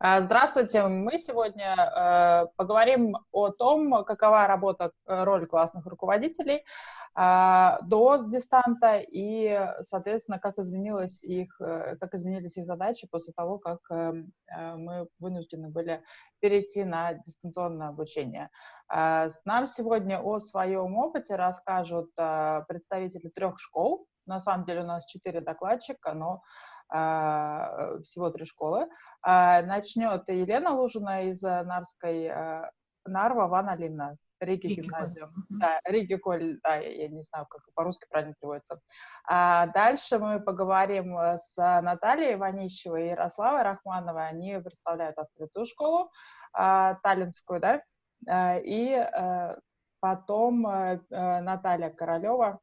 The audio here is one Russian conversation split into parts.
А, здравствуйте, мы сегодня э, поговорим о том, какова работа, э, роль классных руководителей э, до дистанта и, соответственно, как, изменилось их, э, как изменились их задачи после того, как э, э мы вынуждены были перейти на дистанционное обучение. Э, нам сегодня о своем опыте расскажут представители трех школ. На самом деле у нас четыре докладчика, но а, всего три школы. А, начнет Елена Лужина из э, Нарской, э, Нарва, Ван Алина, Риги гимназию. Да, Риги Коль, да, я не знаю, как по-русски правильно переводится. А дальше мы поговорим э, с Натальей Иванищевой и Ярославой Рахмановой. Они представляют открытую школу, таллинскую, да, и потом Наталья Королева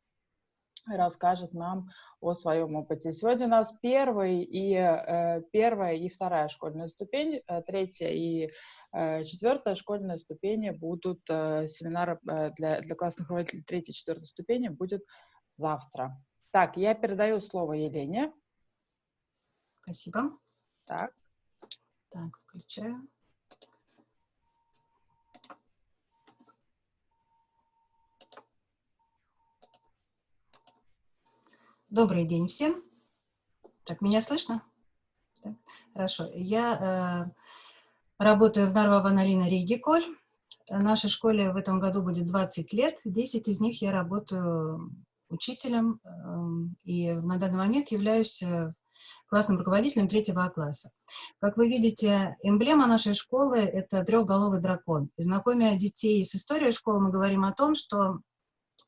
расскажет нам о своем опыте. Сегодня у нас первый и, э, первая и вторая школьная ступень, э, третья и э, четвертая школьная ступени будут, семинар э, для, для классных руководителей третьей и четвертой ступени будет завтра. Так, я передаю слово Елене. Спасибо. Так. Так, включаю. Добрый день всем. Так, меня слышно? Да? Хорошо. Я э, работаю в Нарва-Ваналина Ригиколь. Нашей школе в этом году будет 20 лет. 10 из них я работаю учителем э, и на данный момент являюсь э, классным руководителем третьего класса. Как вы видите, эмблема нашей школы — это трехголовый дракон. И знакомя детей с историей школы, мы говорим о том, что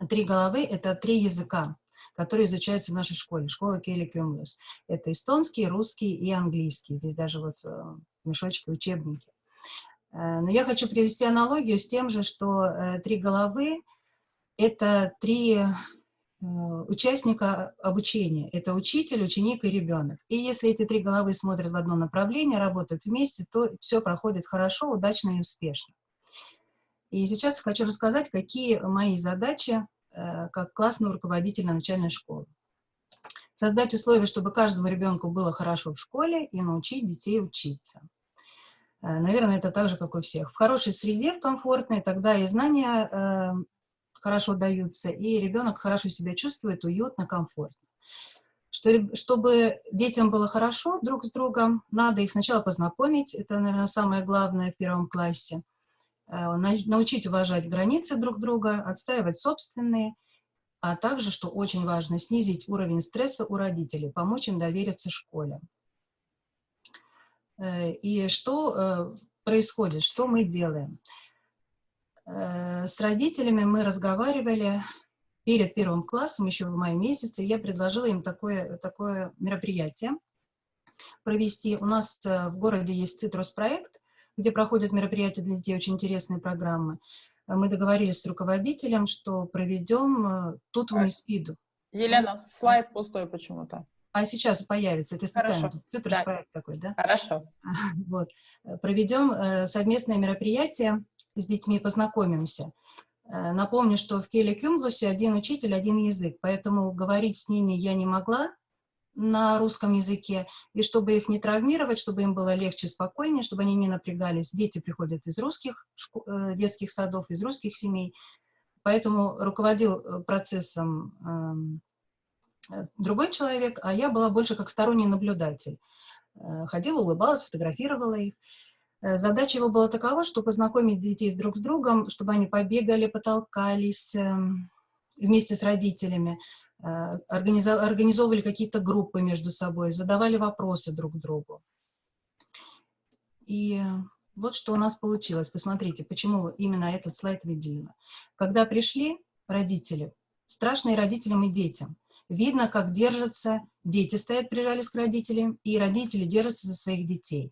три головы — это три языка которые изучаются в нашей школе, школа Келли Кюмлес. Это эстонский, русский и английский. Здесь даже вот э, мешочки, учебники. Э, но я хочу привести аналогию с тем же, что э, три головы — это три участника обучения. Это учитель, ученик и ребенок. И если эти три головы смотрят в одно направление, работают вместе, то все проходит хорошо, удачно и успешно. И сейчас хочу рассказать, какие мои задачи как классного руководителя начальной школы. Создать условия, чтобы каждому ребенку было хорошо в школе и научить детей учиться. Э, наверное, это так же, как у всех. В хорошей среде, в комфортной, тогда и знания э, хорошо даются, и ребенок хорошо себя чувствует, уютно, комфортно. Что, чтобы детям было хорошо друг с другом, надо их сначала познакомить, это, наверное, самое главное в первом классе – Э, научить уважать границы друг друга, отстаивать собственные, а также, что очень важно, снизить уровень стресса у родителей, помочь им довериться школе. Э, и что э, происходит, что мы делаем? С родителями мы разговаривали перед первым классом, еще в мае месяце, я предложила им такое, такое мероприятие провести. У нас в городе есть цитрус-проект, где проходят мероприятия для детей, очень интересные программы. Мы договорились с руководителем, что проведем э, тут в МИСПИДу. Елена, слайд пустой почему-то. А сейчас появится, это специально, это да. проект такой, да? Хорошо. Вот. Проведем э, совместное мероприятие, с детьми познакомимся. Э, напомню, что в Келе Кюмблусе один учитель, один язык, поэтому говорить с ними я не могла, на русском языке, и чтобы их не травмировать, чтобы им было легче, спокойнее, чтобы они не напрягались. Дети приходят из русских э, детских садов, из русских семей, поэтому руководил э, процессом эм, э, другой человек, а я была больше как сторонний наблюдатель. Ходила, улыбалась, фотографировала их. Задача его была такова, чтобы познакомить детей друг с другом, чтобы они побегали, потолкались эм, вместе с родителями, организовывали какие-то группы между собой, задавали вопросы друг другу. И вот что у нас получилось. Посмотрите, почему именно этот слайд выделила. Когда пришли родители, страшно и родителям, и детям. Видно, как держатся, дети стоят, прижались к родителям, и родители держатся за своих детей.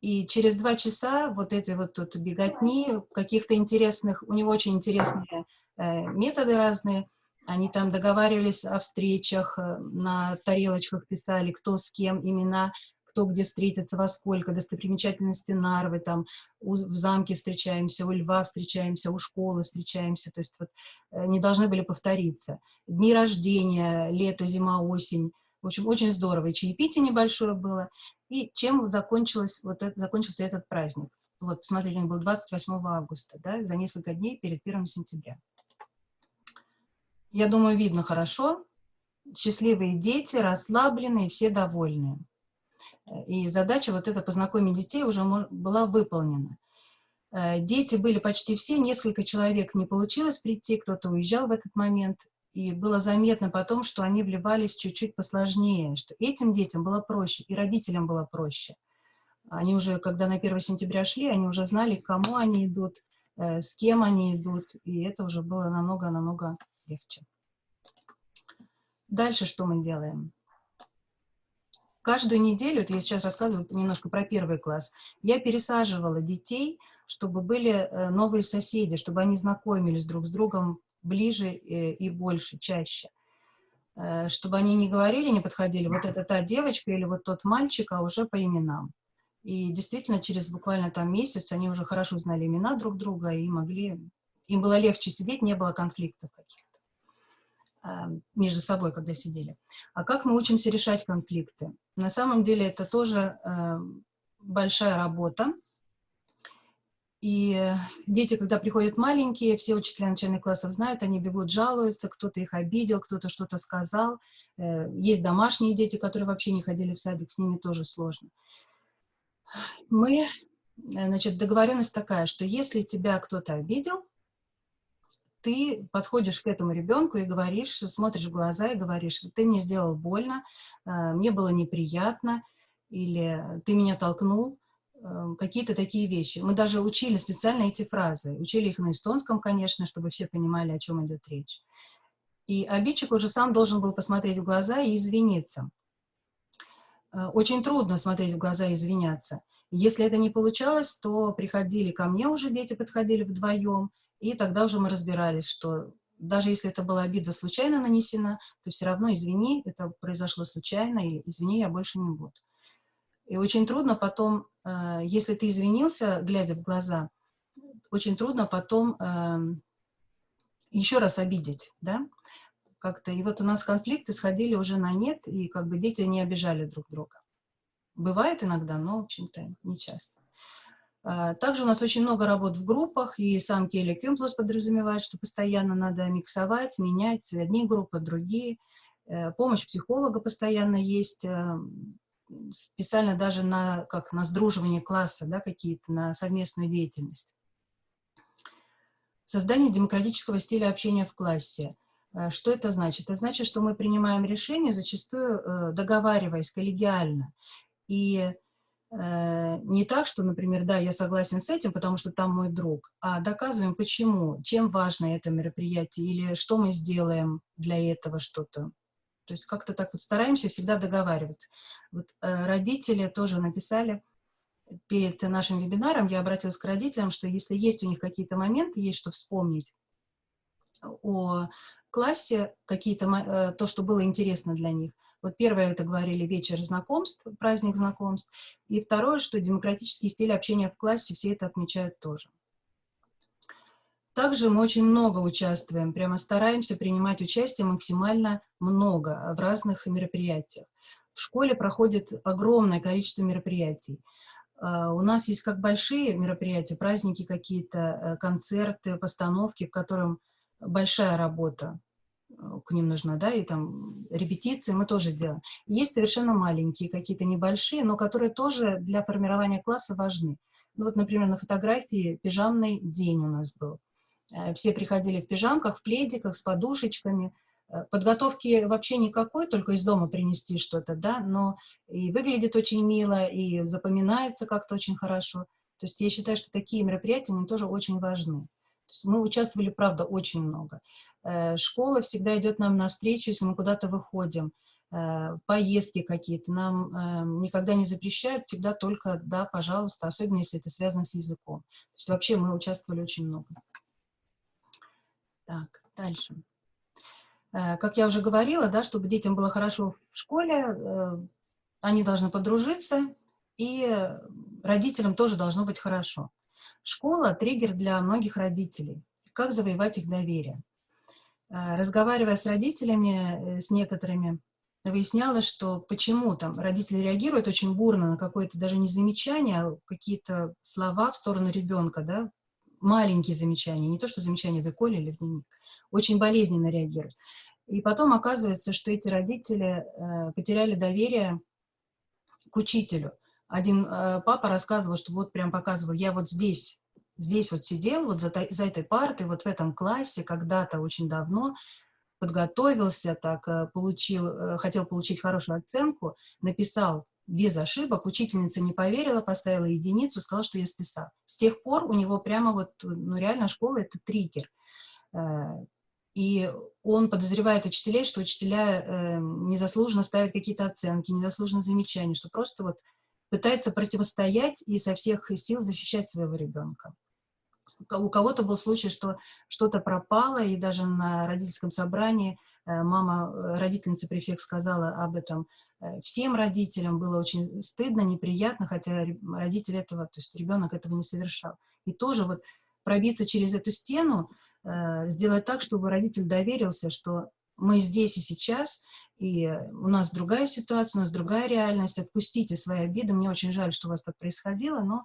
И через два часа вот этой вот тут беготни, каких-то интересных, у него очень интересные э, методы разные, они там договаривались о встречах, э, на тарелочках писали, кто с кем, имена, кто где встретится, во сколько, достопримечательности Нарвы, там у, в замке встречаемся, у льва встречаемся, у школы встречаемся, то есть вот э, не должны были повториться. Дни рождения, лето, зима, осень, В общем, очень здорово. И чаепитие небольшое было. И чем закончилось, вот это, закончился этот праздник? Вот, посмотрите, он был 28 августа, да, за несколько дней перед 1 сентября. Я думаю, видно хорошо. Счастливые дети, расслабленные, все довольные. И задача вот эта познакомить детей уже была выполнена. Э, дети были почти все, несколько человек не получилось прийти, кто-то уезжал в этот момент, и было заметно потом, что они вливались чуть-чуть посложнее, что этим детям было проще, и родителям было проще. Они уже, когда на 1 сентября шли, они уже знали, к кому они идут, э, с кем они идут, и это уже было намного-намного легче. Дальше что мы делаем? Каждую неделю, это я сейчас рассказываю немножко про первый класс, я пересаживала детей, чтобы были э, новые соседи, чтобы они знакомились друг с другом ближе э, и больше, чаще. Э, чтобы они не говорили, не подходили, вот это та девочка или вот тот мальчик, а уже по именам. И действительно, через буквально там месяц они уже хорошо знали имена друг друга и могли... Им было легче сидеть, не было конфликтов каких-то э, между собой, когда сидели. А как мы учимся решать конфликты? На самом деле это тоже э, большая работа. И дети, когда приходят маленькие, все учителя начальных классов знают, они бегут, жалуются, кто-то их обидел, кто-то что-то сказал. Э, есть домашние дети, которые вообще не ходили в садик, с ними тоже сложно мы, э, значит, договоренность такая, что если тебя кто-то обидел, ты подходишь к этому ребенку и говоришь, смотришь в глаза и говоришь, ты мне сделал больно, э, мне было неприятно, или ты меня толкнул, э, какие-то такие вещи. Мы даже учили специально эти фразы, учили их на эстонском, конечно, чтобы все понимали, о чем идет речь. И обидчик уже сам должен был посмотреть в глаза и извиниться. Э, очень трудно смотреть в глаза и извиняться. Если это не получалось, то приходили ко мне уже, дети подходили вдвоем, и тогда уже мы разбирались, что даже если это была обида случайно нанесена, то все равно извини, это произошло случайно, или извини, я больше не буду. И очень трудно потом, э, если ты извинился, глядя в глаза, очень трудно потом эм, еще раз обидеть, да, как-то. И вот у нас конфликты сходили уже на нет, и как бы дети не обижали друг друга. Бывает иногда, но, в общем-то, не часто. А, также у нас очень много работ в группах, и сам Келли Кюмплус подразумевает, что постоянно надо миксовать, менять одни группы, другие. Э, помощь психолога постоянно есть, э, специально даже на, как, на сдруживание класса, да, какие-то, на совместную деятельность. Создание демократического стиля общения в классе. Э, что это значит? Это значит, что мы принимаем решения, зачастую договариваясь коллегиально. И не так, что, например, да, я согласен с этим, потому что там мой друг, а доказываем, почему, чем важно это мероприятие, или что мы сделаем для этого что-то. То есть как-то так вот стараемся всегда договариваться. Вот родители тоже написали, перед нашим вебинаром я обратилась к родителям, что если есть у них какие-то моменты, есть что вспомнить о классе какие-то, э, то, что было интересно для них. Вот первое, это говорили вечер знакомств, праздник знакомств. И второе, что демократический стиль общения в классе, все это отмечают тоже. Также мы очень много участвуем, прямо стараемся принимать участие максимально много в разных мероприятиях. В школе проходит огромное количество мероприятий. А, у нас есть как большие мероприятия, праздники какие-то, э, концерты, постановки, в котором большая работа к ним нужна, да, и там репетиции мы тоже делаем. Есть совершенно маленькие, какие-то небольшие, но которые тоже для формирования класса важны. Ну вот, например, на фотографии пижамный день у нас был. Э, все приходили в пижамках, в пледиках, с подушечками. Э, подготовки вообще никакой, только из дома принести что-то, да, но и выглядит очень мило, и запоминается как-то очень хорошо. То есть я считаю, что такие мероприятия, они тоже очень важны. Мы участвовали, правда, очень много. Э, школа всегда идет нам навстречу, если мы куда-то выходим, э, поездки какие-то. Нам эм, никогда не запрещают, всегда только «да, пожалуйста», особенно если это связано с языком. То есть вообще мы участвовали очень много. Так, дальше. Э, как я уже говорила, да, чтобы детям было хорошо в школе, они должны подружиться, и родителям тоже должно быть хорошо. Школа – триггер для многих родителей. Как завоевать их доверие? Э, разговаривая с родителями, э, с некоторыми, выясняла, что почему там родители реагируют очень бурно на какое-то даже не замечание, а какие-то слова в сторону ребенка, да, маленькие замечания, не то что замечания в эколе или в дневник, очень болезненно реагируют. И потом оказывается, что эти родители э, потеряли доверие к учителю. Один э, папа рассказывал, что вот прям показывал, я вот здесь, здесь вот сидел, вот за, за этой партой, вот в этом классе, когда-то очень давно, подготовился, так, э, получил, э, хотел получить хорошую оценку, написал без ошибок, учительница не поверила, поставила единицу, сказала, что я списал. С тех пор у него прямо вот, ну реально школа — это триггер. И он подозревает учителей, что учителя э, незаслуженно ставят какие-то оценки, незаслуженно замечания, что просто вот пытается противостоять и со всех сил защищать своего ребенка. У кого-то был случай, что что-то пропало, и даже на родительском собрании э, мама, э, родительница при всех сказала об этом э, всем родителям. Было очень стыдно, неприятно, хотя родитель этого, то есть ребенок этого не совершал. И тоже вот пробиться через эту стену, сделать так, чтобы родитель доверился, что мы здесь и сейчас, и у нас другая ситуация, у нас другая реальность, отпустите свои обиды, мне очень жаль, что у вас так происходило, но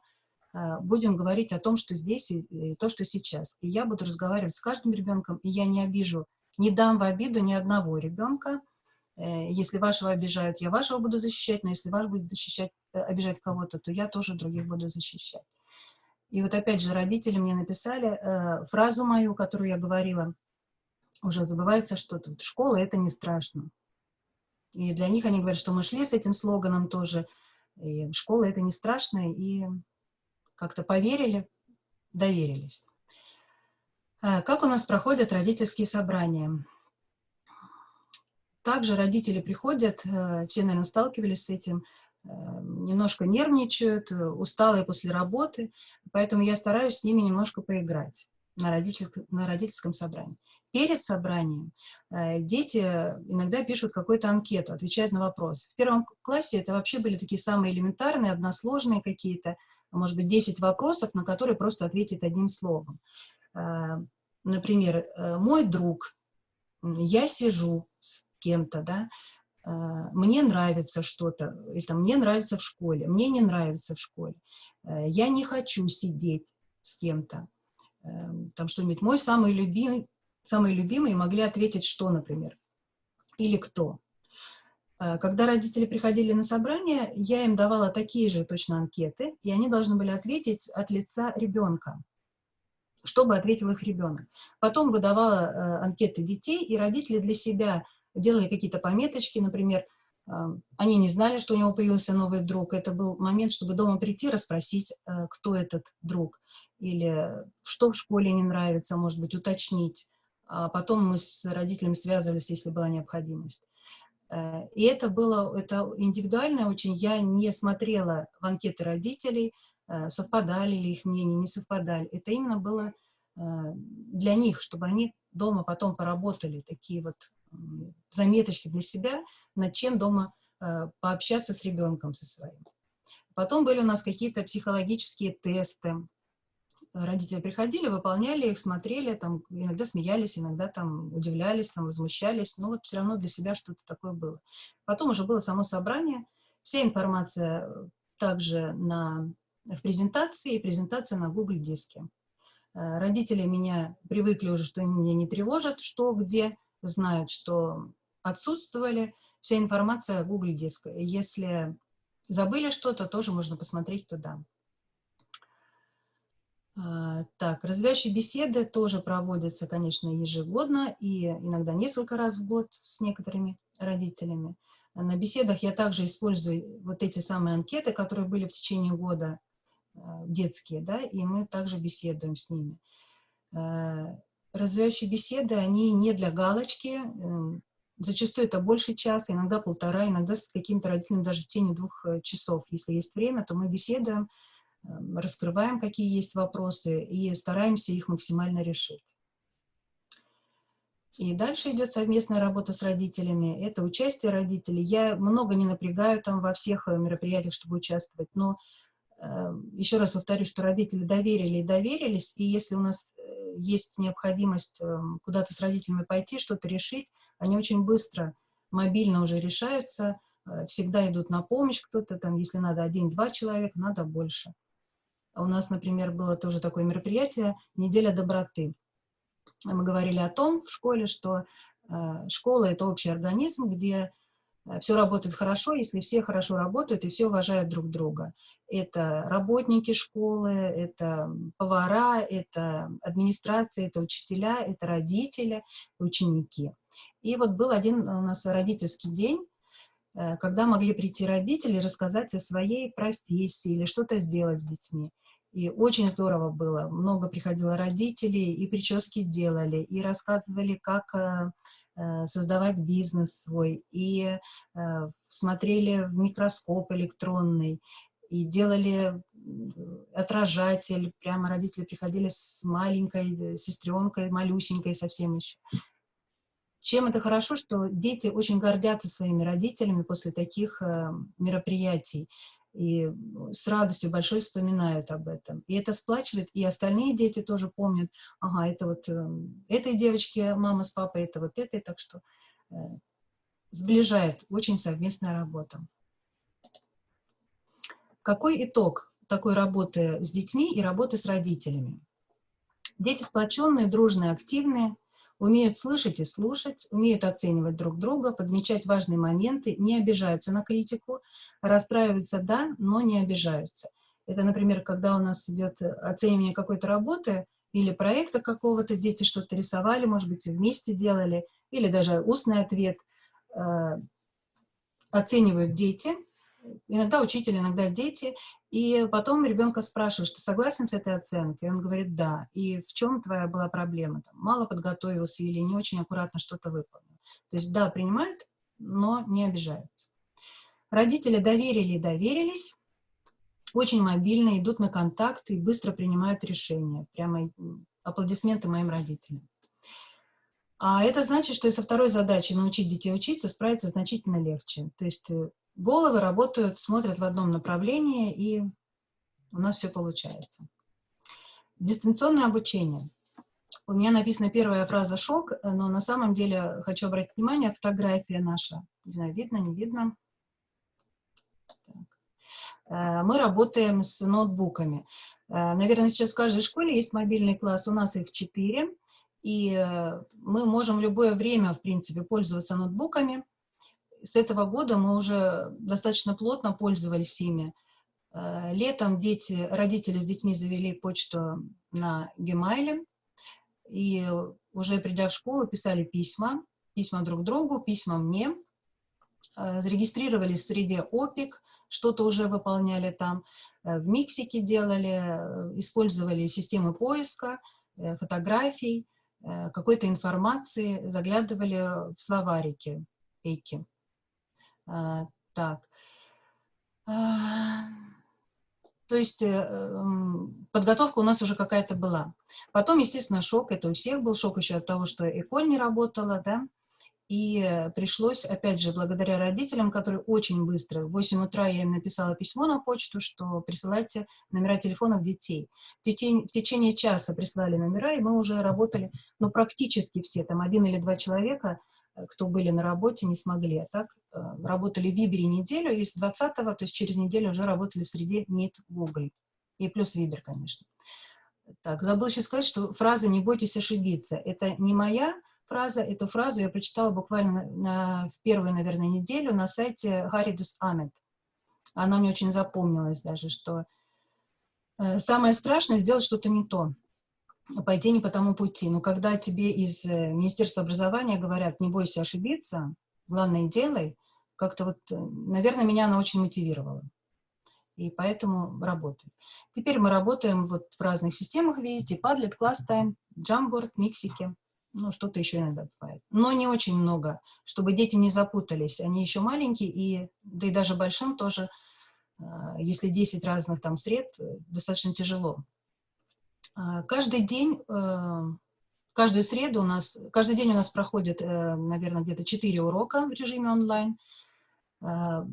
э, будем говорить о том, что здесь и, и то, что сейчас. И я буду разговаривать с каждым ребенком, и я не обижу, не дам в обиду ни одного ребенка. Э, если вашего обижают, я вашего буду защищать, но если ваш будет защищать, обижать кого-то, то я тоже других буду защищать. И вот опять же родители мне написали э, фразу мою, которую я говорила, уже забывается что-то. Школа — это не страшно. И для них они говорят, что мы шли с этим слоганом тоже. И школа — это не страшно. И как-то поверили, доверились. Э, как у нас проходят родительские собрания? Также родители приходят, э, все, наверное, сталкивались с этим, Эм, немножко нервничают, э, усталые после работы, поэтому я стараюсь с ними немножко поиграть на, родительском, на родительском собрании. Перед собранием э, дети иногда пишут какую-то анкету, отвечают на вопросы. В первом классе это вообще были такие самые элементарные, односложные какие-то, может быть, 10 вопросов, на которые просто ответить одним словом. Э, например, мой друг, я сижу с кем-то, да, мне нравится что-то, или там, мне нравится в школе, мне не нравится в школе, э, я не хочу сидеть с кем-то, там что-нибудь, мой самый любимый, самый любимый могли ответить что, например, или кто. А, когда родители приходили на собрание, я им давала такие же точно анкеты, и они должны были ответить от лица ребенка, чтобы ответил их ребенок. Потом выдавала э, анкеты детей, и родители для себя делали какие-то пометочки, например, они не знали, что у него появился новый друг. Это был момент, чтобы дома прийти, расспросить, э, кто этот друг, или что в школе не нравится, может быть, уточнить. А потом мы с родителями связывались, если была необходимость. Э, и это было это индивидуально очень. Я не смотрела в анкеты родителей, э, совпадали ли их мнения, не совпадали. Это именно было для них, чтобы они дома потом поработали, такие вот заметочки для себя, над чем дома э, пообщаться с ребенком со своим. Потом были у нас какие-то психологические тесты. Родители приходили, выполняли их, смотрели, там, иногда смеялись, иногда там удивлялись, там, возмущались, но вот все равно для себя что-то такое было. Потом уже было само собрание, вся информация также на, в презентации, и презентация на Google диске. Э, родители меня привыкли уже, что они меня не тревожат, что, где, знают, что отсутствовали, вся информация Google диск. Если забыли что-то, тоже можно посмотреть туда. А, так, развивающие беседы тоже проводятся, конечно, ежегодно и иногда несколько раз в год с некоторыми родителями. На беседах я также использую вот эти самые анкеты, которые были в течение года а, детские, да, и мы также беседуем с ними. Развивающие беседы, они не для галочки, эм, зачастую это больше часа, иногда полтора, иногда с каким-то родителем даже в течение двух э, часов. Если есть время, то мы беседуем, эм, раскрываем, какие есть вопросы, и стараемся их максимально решить. И дальше идет совместная работа с родителями. Это участие родителей. Я много не напрягаю там во всех э, мероприятиях, чтобы участвовать, но э, еще раз повторю, что родители доверили и доверились, и если у нас есть необходимость эм, куда-то с родителями пойти, что-то решить, они очень быстро мобильно уже решаются, э, всегда идут на помощь кто-то, там, если надо один-два человека, надо больше. У нас, например, было тоже такое мероприятие «Неделя доброты». Мы говорили о том в школе, что э, школа — это общий организм, где все работает хорошо, если все хорошо работают и все уважают друг друга. Это работники школы, это повара, это администрация, это учителя, это родители, ученики. И вот был один у нас родительский день, э, когда могли прийти родители и рассказать о своей профессии или что-то сделать с детьми. И очень здорово было. Много приходило родителей, и прически делали, и рассказывали, как э, э, создавать бизнес свой, и э, смотрели в микроскоп электронный, и делали отражатель. Прямо родители приходили с маленькой сестренкой, малюсенькой совсем еще. Чем это хорошо, что дети очень гордятся своими родителями после таких мероприятий и с радостью большой вспоминают об этом. И это сплачивает, и остальные дети тоже помнят, ага, это вот э, этой девочке мама с папой, это вот этой, так что э, сближает очень совместная работа. Какой итог такой работы с детьми и работы с родителями? Дети сплоченные, дружные, активные, умеют слышать и слушать, умеют оценивать друг друга, подмечать важные моменты, не обижаются на критику, расстраиваются, да, но не обижаются. Это, например, когда у нас идет оценивание какой-то работы или проекта какого-то, дети что-то рисовали, может быть, вместе делали, или даже устный ответ. Э, оценивают дети, иногда учитель, иногда дети, и потом ребенка спрашиваешь, ты согласен с этой оценкой? И он говорит, да. И в чем твоя была проблема? Там, мало подготовился или не очень аккуратно что-то выполнил. То есть, да, принимают, но не обижаются. Родители доверили и доверились, очень мобильно, идут на контакт и быстро принимают решения. Прямо аплодисменты моим родителям. А это значит, что и со второй задачей научить детей учиться справиться значительно легче. То есть э, головы работают, смотрят в одном направлении, и у нас все получается. Дистанционное обучение. У меня написана первая фраза «шок», но на самом деле хочу обратить внимание, фотография наша, не знаю, видно, не видно. Так. Э, мы работаем с ноутбуками. Э, наверное, сейчас в каждой школе есть мобильный класс, у нас их четыре, и э, мы можем в любое время, в принципе, пользоваться ноутбуками с этого года мы уже достаточно плотно пользовались ими. Э, летом дети, родители с детьми завели почту на Gmail, и уже придя в школу, писали письма, письма друг другу, письма мне, э, зарегистрировались в среде ОПИК, что-то уже выполняли там, э, в Миксике делали, использовали системы поиска, фотографий, какой-то информации, заглядывали в словарики, эйки. А, так. А, то есть э, подготовка у нас уже какая-то была. Потом, естественно, шок, это у всех был шок еще от того, что Эколь не работала, да, и пришлось, опять же, благодаря родителям, которые очень быстро, в 8 утра я им написала письмо на почту, что присылайте номера телефонов детей. В течение, в течение часа прислали номера, и мы уже работали, ну, практически все, там, один или два человека, э, кто были на работе, не смогли. А так Э, работали в Вибере неделю, и с 20 то есть через неделю уже работали в среде Meet Google. И плюс Вибер, конечно. Так, забыл еще сказать, что фраза «не бойтесь ошибиться» — это не моя фраза, эту фразу я прочитала буквально на, в первую, наверное, неделю на сайте Харидус Амет. Она мне очень запомнилась даже, что э, самое страшное — сделать что-то не то, пойти не по тому пути. Но когда тебе из э, Министерства образования говорят «не бойся ошибиться», главное, делай, как-то вот, э, наверное, меня она очень мотивировала. И поэтому работаю. Теперь мы работаем вот в разных системах, видите, Padlet, ClassTime, Jamboard, Mixики, ну, что-то еще иногда бывает. Но не очень много, чтобы дети не запутались. Они еще маленькие, и, да и даже большим тоже, э, если 10 разных там сред, достаточно тяжело. Каждый день Каждую среду у нас, каждый день у нас проходит, э, наверное, где-то 4 урока в режиме онлайн. Э,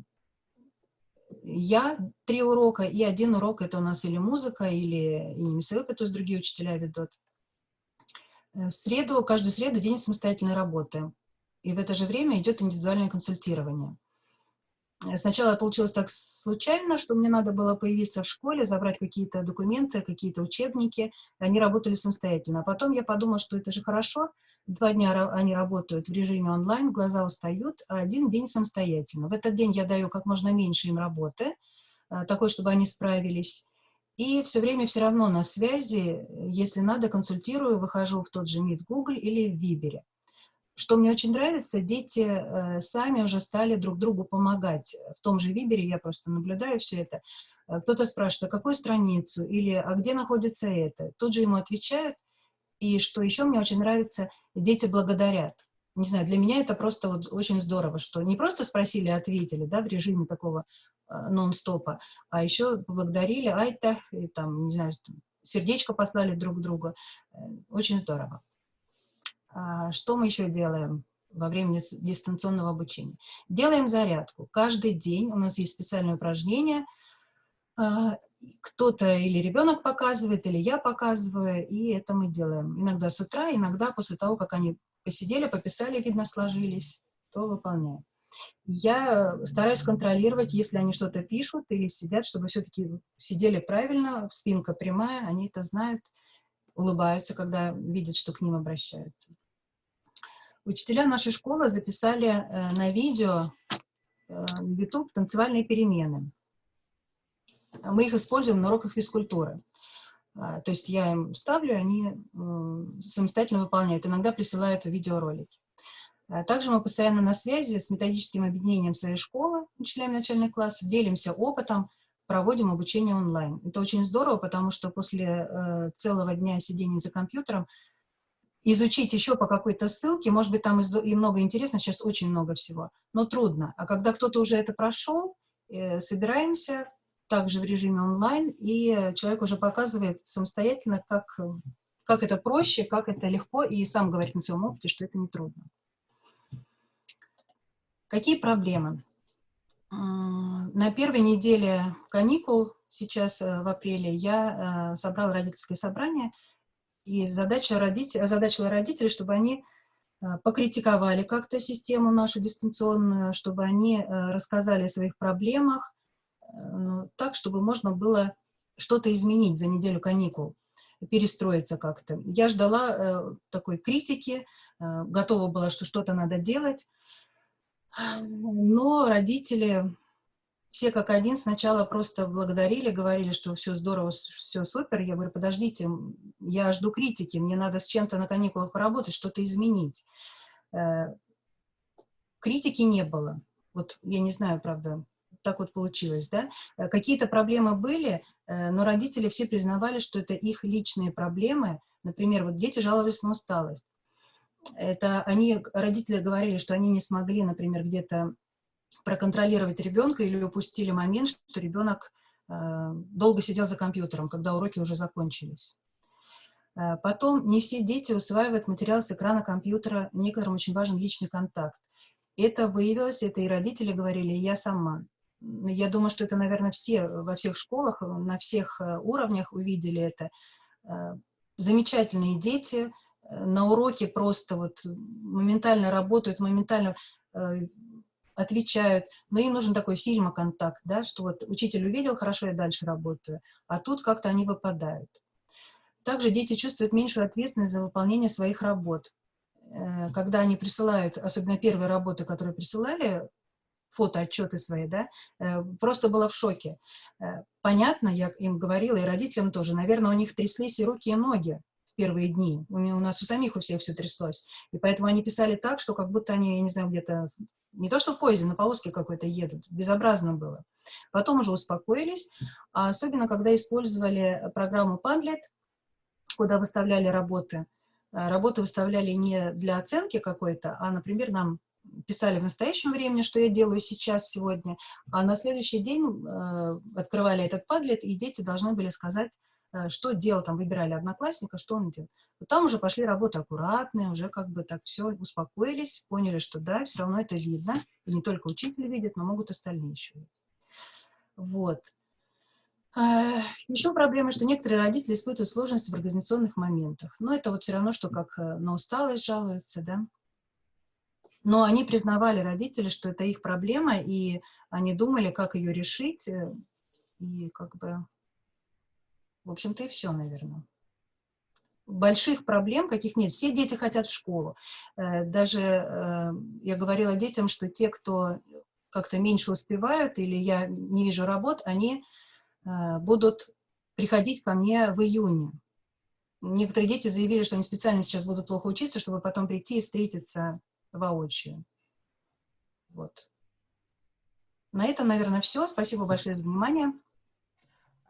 я три урока, и один урок это у нас или музыка, или инемисовый, то есть другие учителя ведут. Э, в среду, каждую среду день самостоятельной работы. и в это же время идет индивидуальное консультирование. Сначала получилось так случайно, что мне надо было появиться в школе, забрать какие-то документы, какие-то учебники. Они работали самостоятельно. А потом я подумала, что это же хорошо. Два дня они работают в режиме онлайн, глаза устают, а один день самостоятельно. В этот день я даю как можно меньше им работы, э, такой, чтобы они справились. И все время все равно на связи, если надо, консультирую, выхожу в тот же Meet Google или в Вибере. Что мне очень нравится, дети э, сами уже стали друг другу помогать. В том же Вибере я просто наблюдаю все это. Э, кто-то спрашивает, а какую страницу или а где находится это? Тут же ему отвечают. И что еще мне очень нравится, дети благодарят. Не знаю, для меня это просто вот очень здорово, что не просто спросили, ответили, да, в режиме такого э, нон-стопа, а еще поблагодарили, айта, и там, не знаю, сердечко послали друг другу. Э, очень здорово. А, что мы еще делаем во время дистанционного обучения? Делаем зарядку. Каждый день у нас есть специальное упражнение. А, кто-то или ребенок показывает, или я показываю, и это мы делаем. Иногда с утра, иногда после того, как они посидели, пописали, видно, сложились, то выполняем. Я стараюсь контролировать, если они что-то пишут или сидят, чтобы все-таки сидели правильно, спинка прямая, они это знают, улыбаются, когда видят, что к ним обращаются. Учителя нашей школы записали э, на видео э, YouTube танцевальные перемены. Мы их используем на уроках физкультуры. А, то есть я им ставлю, они самостоятельно выполняют. Иногда присылают видеоролики. А также мы постоянно на связи с методическим объединением своей школы, учителями начальных классов, делимся опытом, проводим обучение онлайн. Это очень здорово, потому что после э, целого дня сидения за компьютером изучить еще по какой-то ссылке, может быть, там и много интересного, сейчас очень много всего, но трудно. А когда кто-то уже это прошел, э, собираемся также в режиме онлайн, и человек уже показывает самостоятельно, как, как это проще, как это легко, и сам говорит на своем опыте, что это не трудно. Какие проблемы? На первой неделе каникул, сейчас э, в апреле, я э, собрала родительское собрание, и задача родителей, озадачила родителей, чтобы они э, покритиковали как-то систему нашу дистанционную, чтобы они рассказали о своих проблемах, ну, так, чтобы можно было что-то изменить за неделю каникул, перестроиться как-то. Я ждала такой критики, готова была, что что-то надо делать, но родители все как один сначала просто благодарили, говорили, что все здорово, все супер. Я говорю, подождите, я жду критики, мне надо с чем-то на каникулах поработать, что-то изменить. Э, критики не было. Вот я не знаю, правда, так вот получилось, да. Э, какие-то проблемы были, э, но родители все признавали, что это их личные проблемы. Например, вот дети жаловались на усталость. Это они, родители говорили, что они не смогли, например, где-то проконтролировать ребенка или упустили момент, что ребенок э, долго сидел за компьютером, когда уроки уже закончились. Э, потом не все дети усваивают материал с экрана компьютера, некоторым очень важен личный контакт. Это выявилось, это и родители говорили, и я сама. Я думаю, что это, наверное, все во всех школах, на всех э, уровнях увидели это. Замечательные дети, на уроке просто вот моментально работают, моментально отвечают, но им нужен такой сильма-контакт, да, что вот учитель увидел, хорошо, я дальше работаю, а тут как-то они выпадают. Также дети чувствуют меньшую ответственность за выполнение своих работ. Э, когда они присылают, особенно первые работы, которые присылали, фотоотчеты свои, да, э, просто была в шоке. Э, понятно, я им говорила, и родителям тоже, наверное, у них тряслись и руки, и ноги первые дни. У, у нас у самих у всех все тряслось. И поэтому они писали так, что как будто они, я не знаю, где-то не то, что в поезде, на повозке какой-то едут. Безобразно было. Потом уже успокоились, а особенно когда использовали программу Padlet, куда выставляли работы. Э, работы выставляли не для оценки какой-то, а, например, нам писали в настоящем времени, что я делаю сейчас, сегодня, а на следующий день э, открывали этот Padlet, и дети должны были сказать, что делал, там выбирали одноклассника, что он делал. Вот там уже пошли работы аккуратные, уже как бы так все успокоились, поняли, что да, все равно это видно, и не только учитель видит, но могут остальные еще видеть. Вот. Э, еще проблема, что некоторые родители испытывают сложности в организационных моментах. Но это вот все равно, что как э, на усталость жалуются, да. Но они признавали, родители, что это их проблема, и они думали, как ее решить, э, и как бы, в общем-то, и все, наверное. Больших проблем каких нет. Все дети хотят в школу. Э, даже э, я говорила детям, что те, кто как-то меньше успевают или я не вижу работ, они будут приходить ко мне в июне. Некоторые дети заявили, что они специально сейчас будут плохо учиться, чтобы потом прийти и встретиться воочию. Вот. На этом, наверное, все. Спасибо большое за внимание.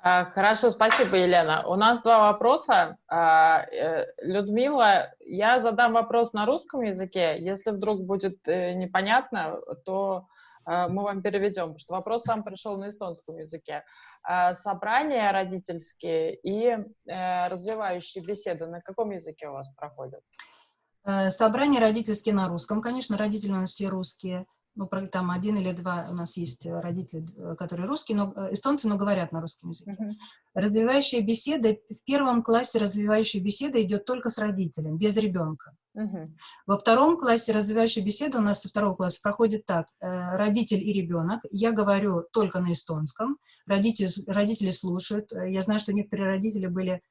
А, хорошо, спасибо, Елена. У нас два вопроса. А, э, Людмила, я задам вопрос на русском языке. Если вдруг будет э, непонятно, то а, мы вам переведем, потому что вопрос сам пришел на эстонском языке. Собрания родительские и э, развивающие беседы на каком языке у вас проходят? Собрания родительские на русском, конечно, родители у нас все русские ну, там один или два у нас есть э, родители, э, которые русские, но э, эстонцы, но говорят на русском языке. Uh -huh. Развивающая беседа, в первом классе развивающая беседа идет только с родителем, без ребенка. Uh -huh. Во втором классе развивающая беседа у нас со второго класса проходит так. Родитель и ребенок. Я говорю только на эстонском. Родители, родители слушают. Я знаю, что некоторые родители были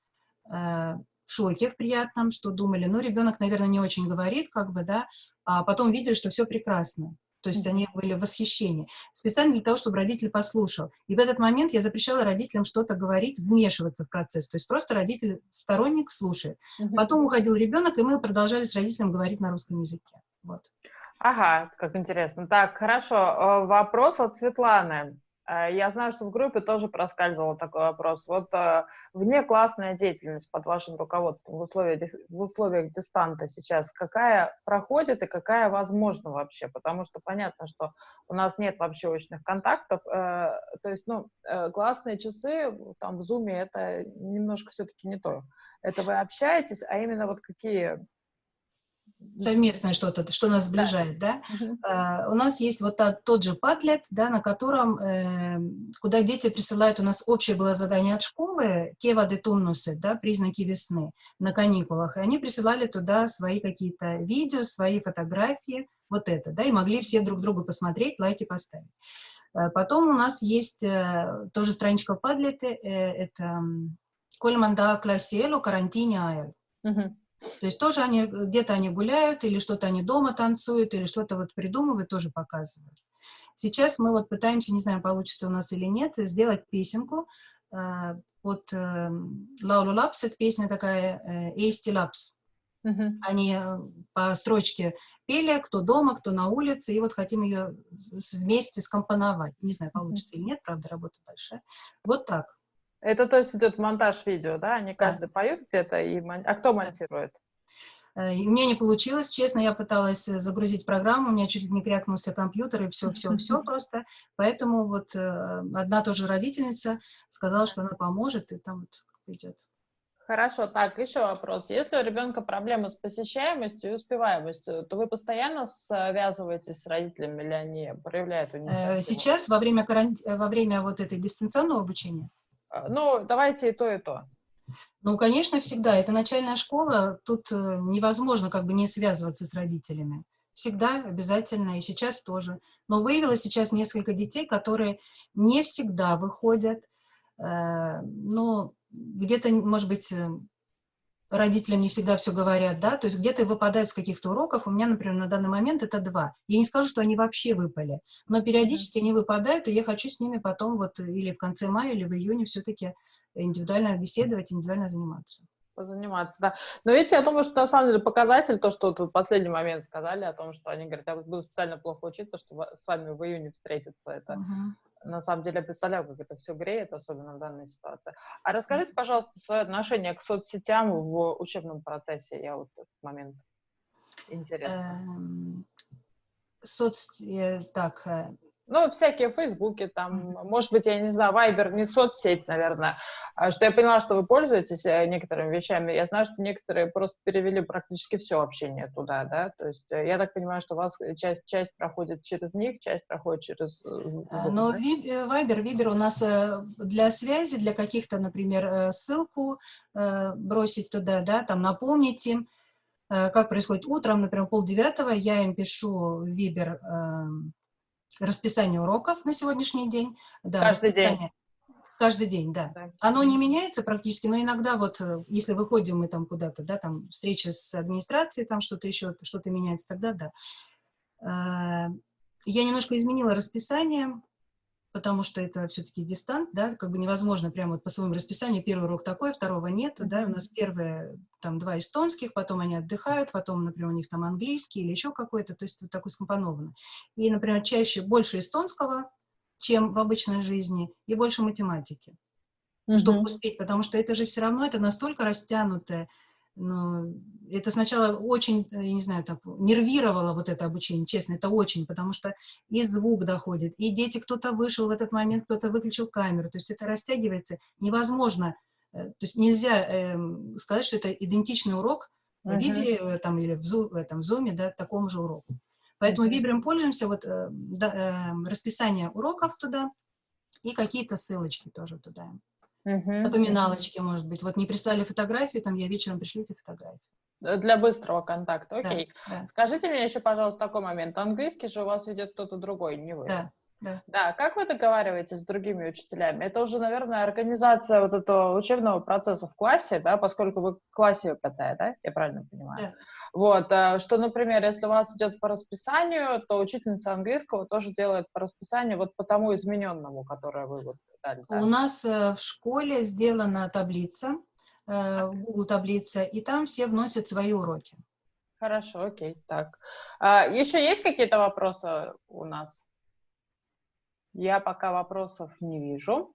в шоке в приятном, что думали, ну, ребенок, наверное, не очень говорит, как бы, да, а потом видели, что все прекрасно. То есть они были в восхищении. Специально для того, чтобы родитель послушал. И в этот момент я запрещала родителям что-то говорить, вмешиваться в процесс. То есть просто родитель, сторонник, слушает. Угу. Потом уходил ребенок, и мы продолжали с родителем говорить на русском языке. Вот. Ага, как интересно. Так, хорошо. Э, вопрос от Светланы. Э, я знаю, что в группе тоже проскальзывал такой вопрос. Вот э, внеклассная деятельность под вашим руководством в условиях, в условиях дистанта сейчас, какая проходит и какая возможна вообще? Потому что понятно, что у нас нет вообще очных контактов. Э, то есть, ну, классные часы там в Zoom это немножко все-таки не то. Это вы общаетесь, а именно вот какие совместное что-то, что нас сближает, да. да? -huh. а, у нас есть вот тот, тот же Padlet, да, на котором, э, куда дети присылают, у нас общее было задание от школы, Кева де Туннусы, да, признаки весны, на каникулах, и они присылали туда свои какие-то видео, свои фотографии, вот это, да, и могли все друг другу посмотреть, лайки поставить. А потом у нас есть э, тоже страничка в Padlet, э, это Кольманда Класселу, карантине Айл. Uh -huh. То есть тоже они, где-то они гуляют, или что-то они дома танцуют, или что-то вот придумывают, тоже показывают. Сейчас мы вот пытаемся, не знаю, получится у нас или нет, сделать песенку э, от э, Лаулу Лапс, это песня такая Эйсти Лапс. Uh-huh. Они э, по строчке пели, кто дома, кто на улице, и вот хотим ее вместе скомпоновать. Не знаю, получится uh-huh. или нет, правда, работа большая. Вот так. Это то есть идет монтаж видео, да? Они каждый да. поют где-то, и мон... а кто монтирует? Э, у меня не получилось, честно, я пыталась э, загрузить программу, у меня чуть ли не крякнулся компьютер, и все-все-все просто. Поэтому вот э, одна тоже родительница сказала, что она поможет, и там вот идет. Хорошо, так, еще вопрос. Если у ребенка проблемы с посещаемостью и успеваемостью, то вы постоянно связываетесь с родителями или они проявляют инициативу? Сейчас, во время, карант... во время вот этой дистанционного обучения, ну, давайте и то, и то. Ну, конечно, всегда. Это начальная школа, тут э, невозможно как бы не связываться с родителями. Всегда обязательно, и сейчас тоже. Но выявила сейчас несколько детей, которые не всегда выходят, э, ну, где-то, может быть, э, родителям не всегда все говорят, да, то есть где-то выпадают с каких-то уроков, у меня, например, на данный момент это два. Я не скажу, что они вообще выпали, но периодически они выпадают, и я хочу с ними потом вот или в конце мая, или в июне все-таки индивидуально беседовать, индивидуально заниматься. Заниматься, да. Но видите, я думаю, что на самом деле показатель, то, что вот в последний момент сказали о том, что они говорят, я буду специально плохо учиться, чтобы с вами в июне встретиться, это uh-huh на самом деле представляю, как это все греет, особенно в данной ситуации. А расскажите, пожалуйста, свое отношение к соцсетям в учебном процессе. Я вот этот момент интересно. Эм, соц... Э, так, э, ну, всякие фейсбуки, там, может быть, я не знаю, Вайбер не соцсеть, наверное, а что я поняла, что вы пользуетесь э, некоторыми вещами. Я знаю, что некоторые просто перевели практически все общение туда, да, то есть э, я так понимаю, что у вас часть, часть проходит через них, часть проходит через... Э, но Вайбер, Вибер у нас для связи, для каких-то, например, ссылку бросить туда, да, там напомнить им, Э, как происходит? Утром, например, полдевятого, я им пишу в Вибер э, расписание уроков на сегодняшний день. Да, Каждый день. Каждый день, да. да. Оно не меняется практически, но иногда вот, э, если выходим мы там куда-то, да, там встреча с администрацией, там что-то еще, что-то меняется, тогда да. Э, я немножко изменила расписание, потому что это все-таки дистант, да, как бы невозможно прямо вот по своему расписанию, первый урок такой, второго нет, да, у нас первые там два эстонских, потом они отдыхают, потом, например, у них там английский или еще какой-то, то есть вот такой скомпоновано. И, например, чаще больше эстонского, чем в обычной жизни, и больше математики, mm-hmm. чтобы успеть, потому что это же все равно, это настолько растянутое, но это сначала очень, я не знаю, так, нервировало вот это обучение, честно, это очень, потому что и звук доходит, и дети, кто-то вышел в этот момент, кто-то выключил камеру, то есть это растягивается, невозможно, э, то есть нельзя э, сказать, что это идентичный урок в uh-huh. Вибре э, там, или в, в, этом, в Zoom, да, такому же уроку. Поэтому uh-huh. Вибрем пользуемся, вот э, да, э, расписание уроков туда и какие-то ссылочки тоже туда. Угу. Напоминалочки, может быть. Вот не прислали фотографию, там я вечером пришлите фотографию. Для быстрого контакта, окей. Да, да. Скажите мне еще, пожалуйста, такой момент. Английский же у вас ведет кто-то другой, не вы. Да, да. Да, как вы договариваетесь с другими учителями? Это уже, наверное, организация вот этого учебного процесса в классе, да, поскольку вы в классе ПТ, да, я правильно понимаю? Да. Вот, э, что, например, если у вас идет по расписанию, то учительница английского тоже делает по расписанию вот по тому измененному, которое вы вот дали. Да? У нас э, в школе сделана таблица, э, в Google таблица, и там все вносят свои уроки. Хорошо, окей, так. А, еще есть какие-то вопросы у нас? Я пока вопросов не вижу.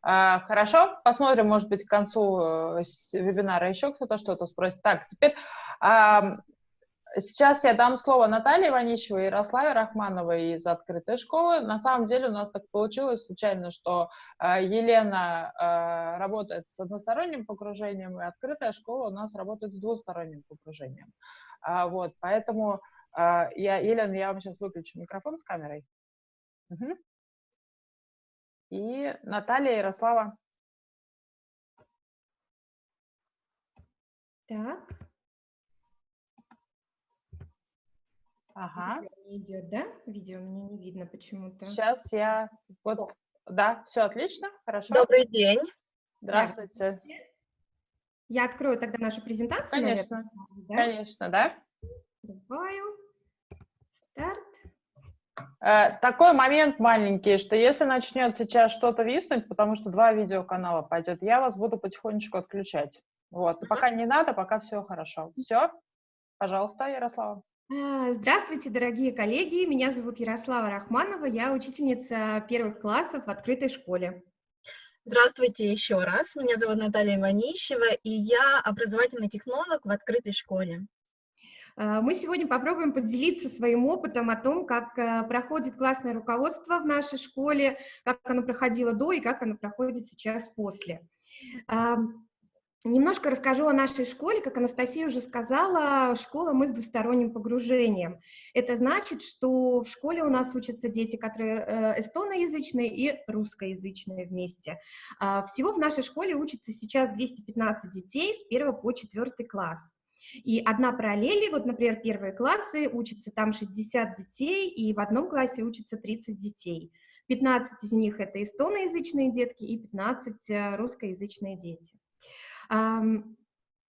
А, хорошо, посмотрим, может быть, к концу вебинара еще кто-то что-то спросит. Так, теперь Сейчас я дам слово Наталье Ванищевой и Ярославе Рахмановой из открытой школы. На самом деле у нас так получилось случайно, что э, Елена э, работает с односторонним погружением, и открытая школа у нас работает с двусторонним погружением. А, вот, поэтому я, Елена, я вам сейчас выключу микрофон с камерой. Угу. И Наталья Ярослава. Так. Ага. Не идет, да? Видео мне не видно почему-то. Сейчас я... Вот, да, все отлично, хорошо. Добрый день. Здравствуйте. Я открою тогда нашу презентацию. Конечно, наверное, да? конечно, да. Открываю. Старт. Э, такой момент маленький, что если начнет сейчас что-то виснуть, потому что два видеоканала пойдет, я вас буду потихонечку отключать. Вот, пока не надо, пока все хорошо. Все, пожалуйста, Ярослава. А, здравствуйте, дорогие коллеги. Меня зовут Ярослава Рахманова. Я учительница первых классов в открытой школе. Здравствуйте еще раз. Меня зовут Наталья Иванищева, и я образовательный технолог в открытой школе. А, мы сегодня попробуем поделиться своим опытом о том, как а, проходит классное руководство в нашей школе, как оно проходило до и как оно проходит сейчас после. Немножко расскажу о нашей школе. Как Анастасия уже сказала, школа мы с двусторонним погружением. Это значит, что в школе у нас учатся дети, которые э, эстоноязычные и русскоязычные вместе. А, всего в нашей школе учатся сейчас 215 детей с 1 по 4 класс. И одна параллель, вот, например, первые классы, учатся там 60 детей, и в одном классе учатся 30 детей. 15 из них это эстоноязычные детки и 15 э, русскоязычные дети.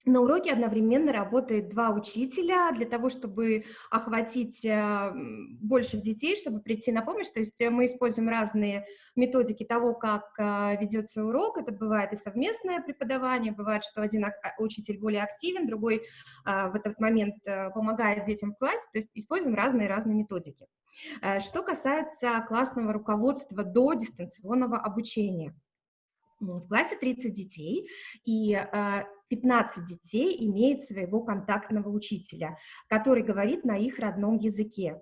На уроке одновременно работает два учителя для того, чтобы охватить э, больше детей, чтобы прийти на помощь. То есть мы используем разные методики того, как э, ведется урок. Это бывает и совместное преподавание, бывает, что один учитель более активен, другой а, в этот момент э, помогает детям в классе. То есть используем разные-разные методики. Что касается классного руководства до дистанционного обучения – в классе 30 детей, и 15 а, детей имеет своего контактного учителя, который говорит на их родном языке.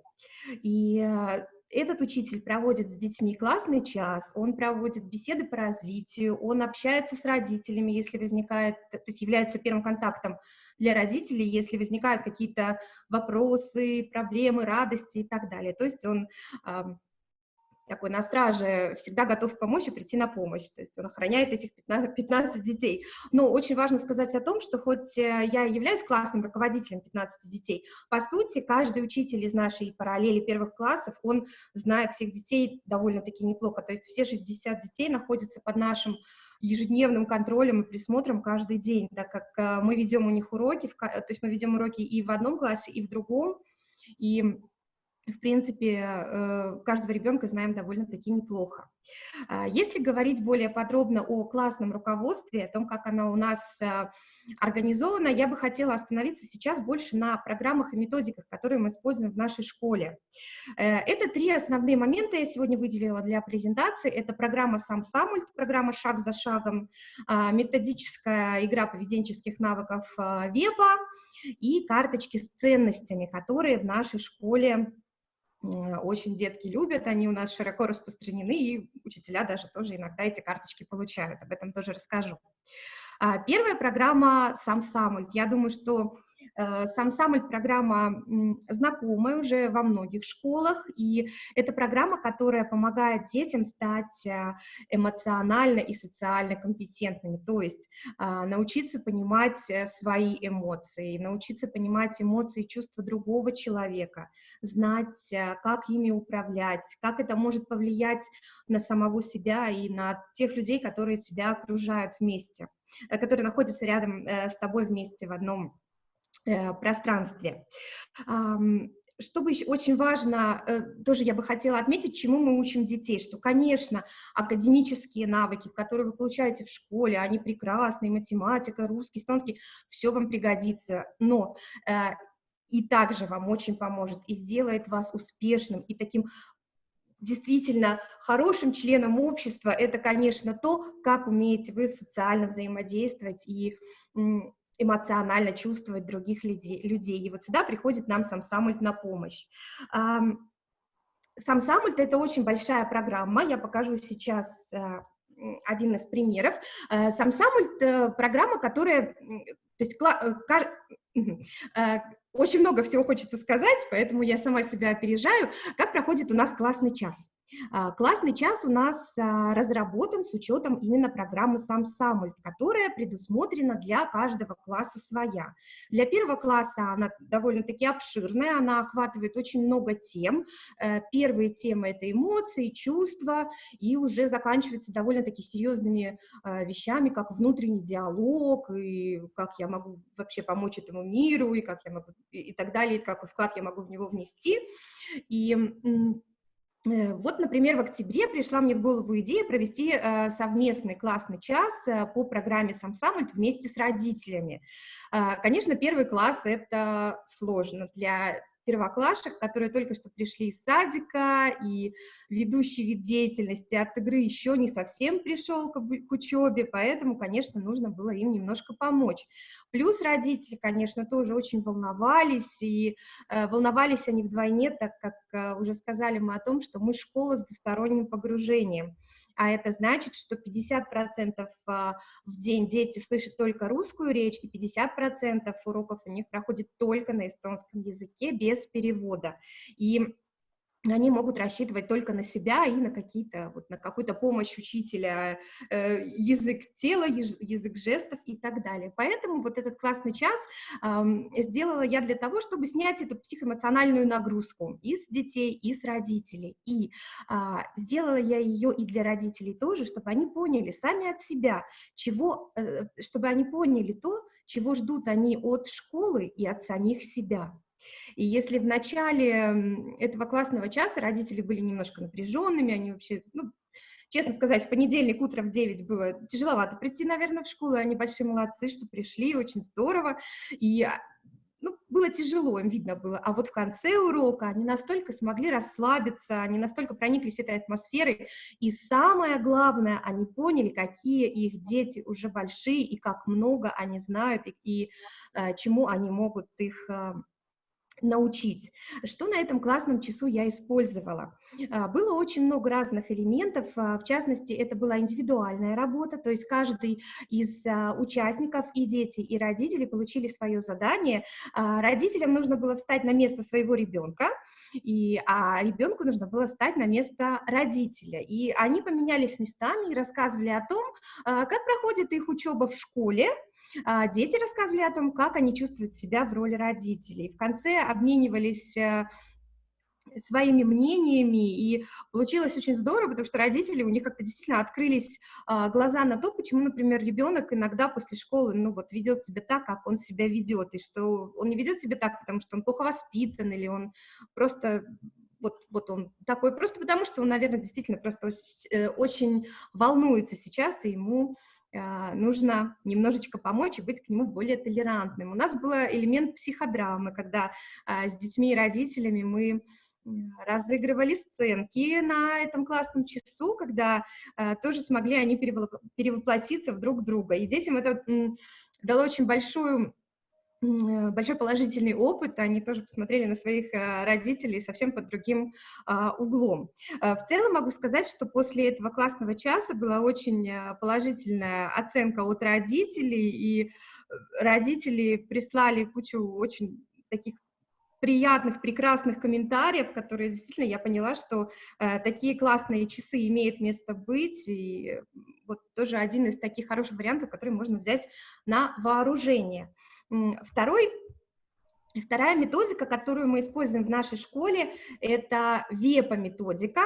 И а, этот учитель проводит с детьми классный час, он проводит беседы по развитию, он общается с родителями, если возникает, то есть является первым контактом для родителей, если возникают какие-то вопросы, проблемы, радости и так далее. То есть он такой на страже, всегда готов помочь и прийти на помощь, то есть он охраняет этих 15, 15 детей. Но очень важно сказать о том, что хоть э, я являюсь классным руководителем 15 детей, по сути, каждый учитель из нашей параллели первых классов, он знает всех детей довольно-таки неплохо, то есть все 60 детей находятся под нашим ежедневным контролем и присмотром каждый день, так как э, мы ведем у них уроки, то есть мы ведем уроки и в одном классе, и в другом, и в принципе, э, каждого ребенка знаем довольно-таки неплохо. А, если говорить более подробно о классном руководстве, о том, как оно у нас э, организовано, я бы хотела остановиться сейчас больше на программах и методиках, которые мы используем в нашей школе. Э, это три основные момента я сегодня выделила для презентации. Это программа «Сам Самульт», программа «Шаг за шагом», а, методическая игра поведенческих навыков веба и карточки с ценностями, которые в нашей школе очень детки любят, они у нас широко распространены, и учителя даже тоже иногда эти карточки получают, об этом тоже расскажу. А, первая программа «Сам Самульт». Я думаю, что сам Самоль программа знакомая уже во многих школах, и это программа, которая помогает детям стать э, эмоционально и социально компетентными, то есть а, научиться понимать э, свои эмоции, научиться понимать эмоции и чувства другого человека, знать, как ими управлять, как это может повлиять на самого себя и на тех людей, которые тебя окружают вместе, которые находятся рядом с тобой вместе в одном Э, пространстве. Что бы еще очень важно, э, тоже я бы хотела отметить, чему мы учим детей, что, конечно, академические навыки, которые вы получаете в школе, они прекрасные, математика, русский, эстонский, все вам пригодится, но э, и также вам очень поможет и сделает вас успешным и таким действительно хорошим членом общества, это, конечно, то, как умеете вы социально взаимодействовать и эмоционально чувствовать других людей. И вот сюда приходит нам сам Самульт на помощь. Сам Самульт — это очень большая программа, я покажу сейчас э, один из примеров. Э, сам Самульт э, — программа, которая... То есть, очень много всего хочется сказать, поэтому я сама себя опережаю. Как проходит у нас классный час? А, классный час у нас а, разработан с учетом именно программы «Сам Самульт», которая предусмотрена для каждого класса своя. Для первого класса она довольно-таки обширная, она охватывает очень много тем. Э, первые темы — это эмоции, чувства, и уже заканчивается довольно-таки серьезными а, вещами, как внутренний диалог, и как я могу вообще помочь этому миру, и как я могу, и так далее, и какой вклад я могу в него внести. И вот, например, в октябре пришла мне в голову идея провести э, совместный классный час э, по программе «Сам Саммит» вместе с родителями. Конечно, первый класс — это сложно для первоклашек, которые только что пришли из садика, и ведущий вид деятельности от игры еще не совсем пришел к, к учебе, поэтому, конечно, нужно было им немножко помочь. Плюс родители, конечно, тоже очень волновались, и э, волновались они вдвойне, так как э, уже сказали мы о том, что мы школа с двусторонним погружением а это значит, что 50% а, в день дети слышат только русскую речь, и 50% уроков у них проходит только на эстонском языке без перевода. И они могут рассчитывать только на себя и на какие-то вот на какую-то помощь учителя, э, язык тела, язык жестов и так далее. Поэтому вот этот классный час э, сделала я для того, чтобы снять эту психоэмоциональную нагрузку и с детей, и с родителей. И э, сделала я ее и для родителей тоже, чтобы они поняли сами от себя, чего, э, чтобы они поняли то, чего ждут они от школы и от самих себя. И если в начале этого классного часа родители были немножко напряженными, они вообще, ну, честно сказать, в понедельник утром в 9 было тяжеловато прийти, наверное, в школу, они большие молодцы, что пришли, очень здорово, и а, ну, было тяжело, им видно было. А вот в конце урока они настолько смогли расслабиться, они настолько прониклись этой атмосферой, и самое главное, они поняли, какие их дети уже большие, и как много они знают, и, и э, чему они могут их э, научить. Что на этом классном часу я использовала? А, было очень много разных элементов, а, в частности, это была индивидуальная работа, то есть каждый из а, участников, и дети, и родители получили свое задание. Родителям нужно было встать на место своего ребенка, и, а ребенку нужно было стать на место родителя. И они поменялись местами и рассказывали о том, как проходит их учеба в школе, Дети рассказывали о том, как они чувствуют себя в роли родителей. В конце обменивались э, своими мнениями, и получилось очень здорово, потому что родители, у них как-то действительно открылись а, глаза на то, почему, например, ребенок иногда после школы, ну вот, ведет себя так, как он себя ведет, и что он не ведет себя так, потому что он плохо воспитан, или он просто вот, вот он такой, просто потому что он, наверное, действительно просто очень, э, очень волнуется сейчас, и ему нужно немножечко помочь и быть к нему более толерантным. У нас был элемент психодрамы, когда э, с детьми и родителями мы разыгрывали сценки на этом классном часу, когда э, тоже смогли они перевоплотиться в друг друга. И детям это дало очень большую большой положительный опыт, они тоже посмотрели на своих э, родителей совсем под другим а, углом. В целом могу сказать, что после этого классного часа была очень положительная оценка от родителей, и родители прислали кучу очень таких приятных, прекрасных комментариев, которые действительно я поняла, что э, такие классные часы имеют место быть, и вот тоже один из таких хороших вариантов, который можно взять на вооружение. Второй Вторая методика, которую мы используем в нашей школе, это ВЕПа-методика.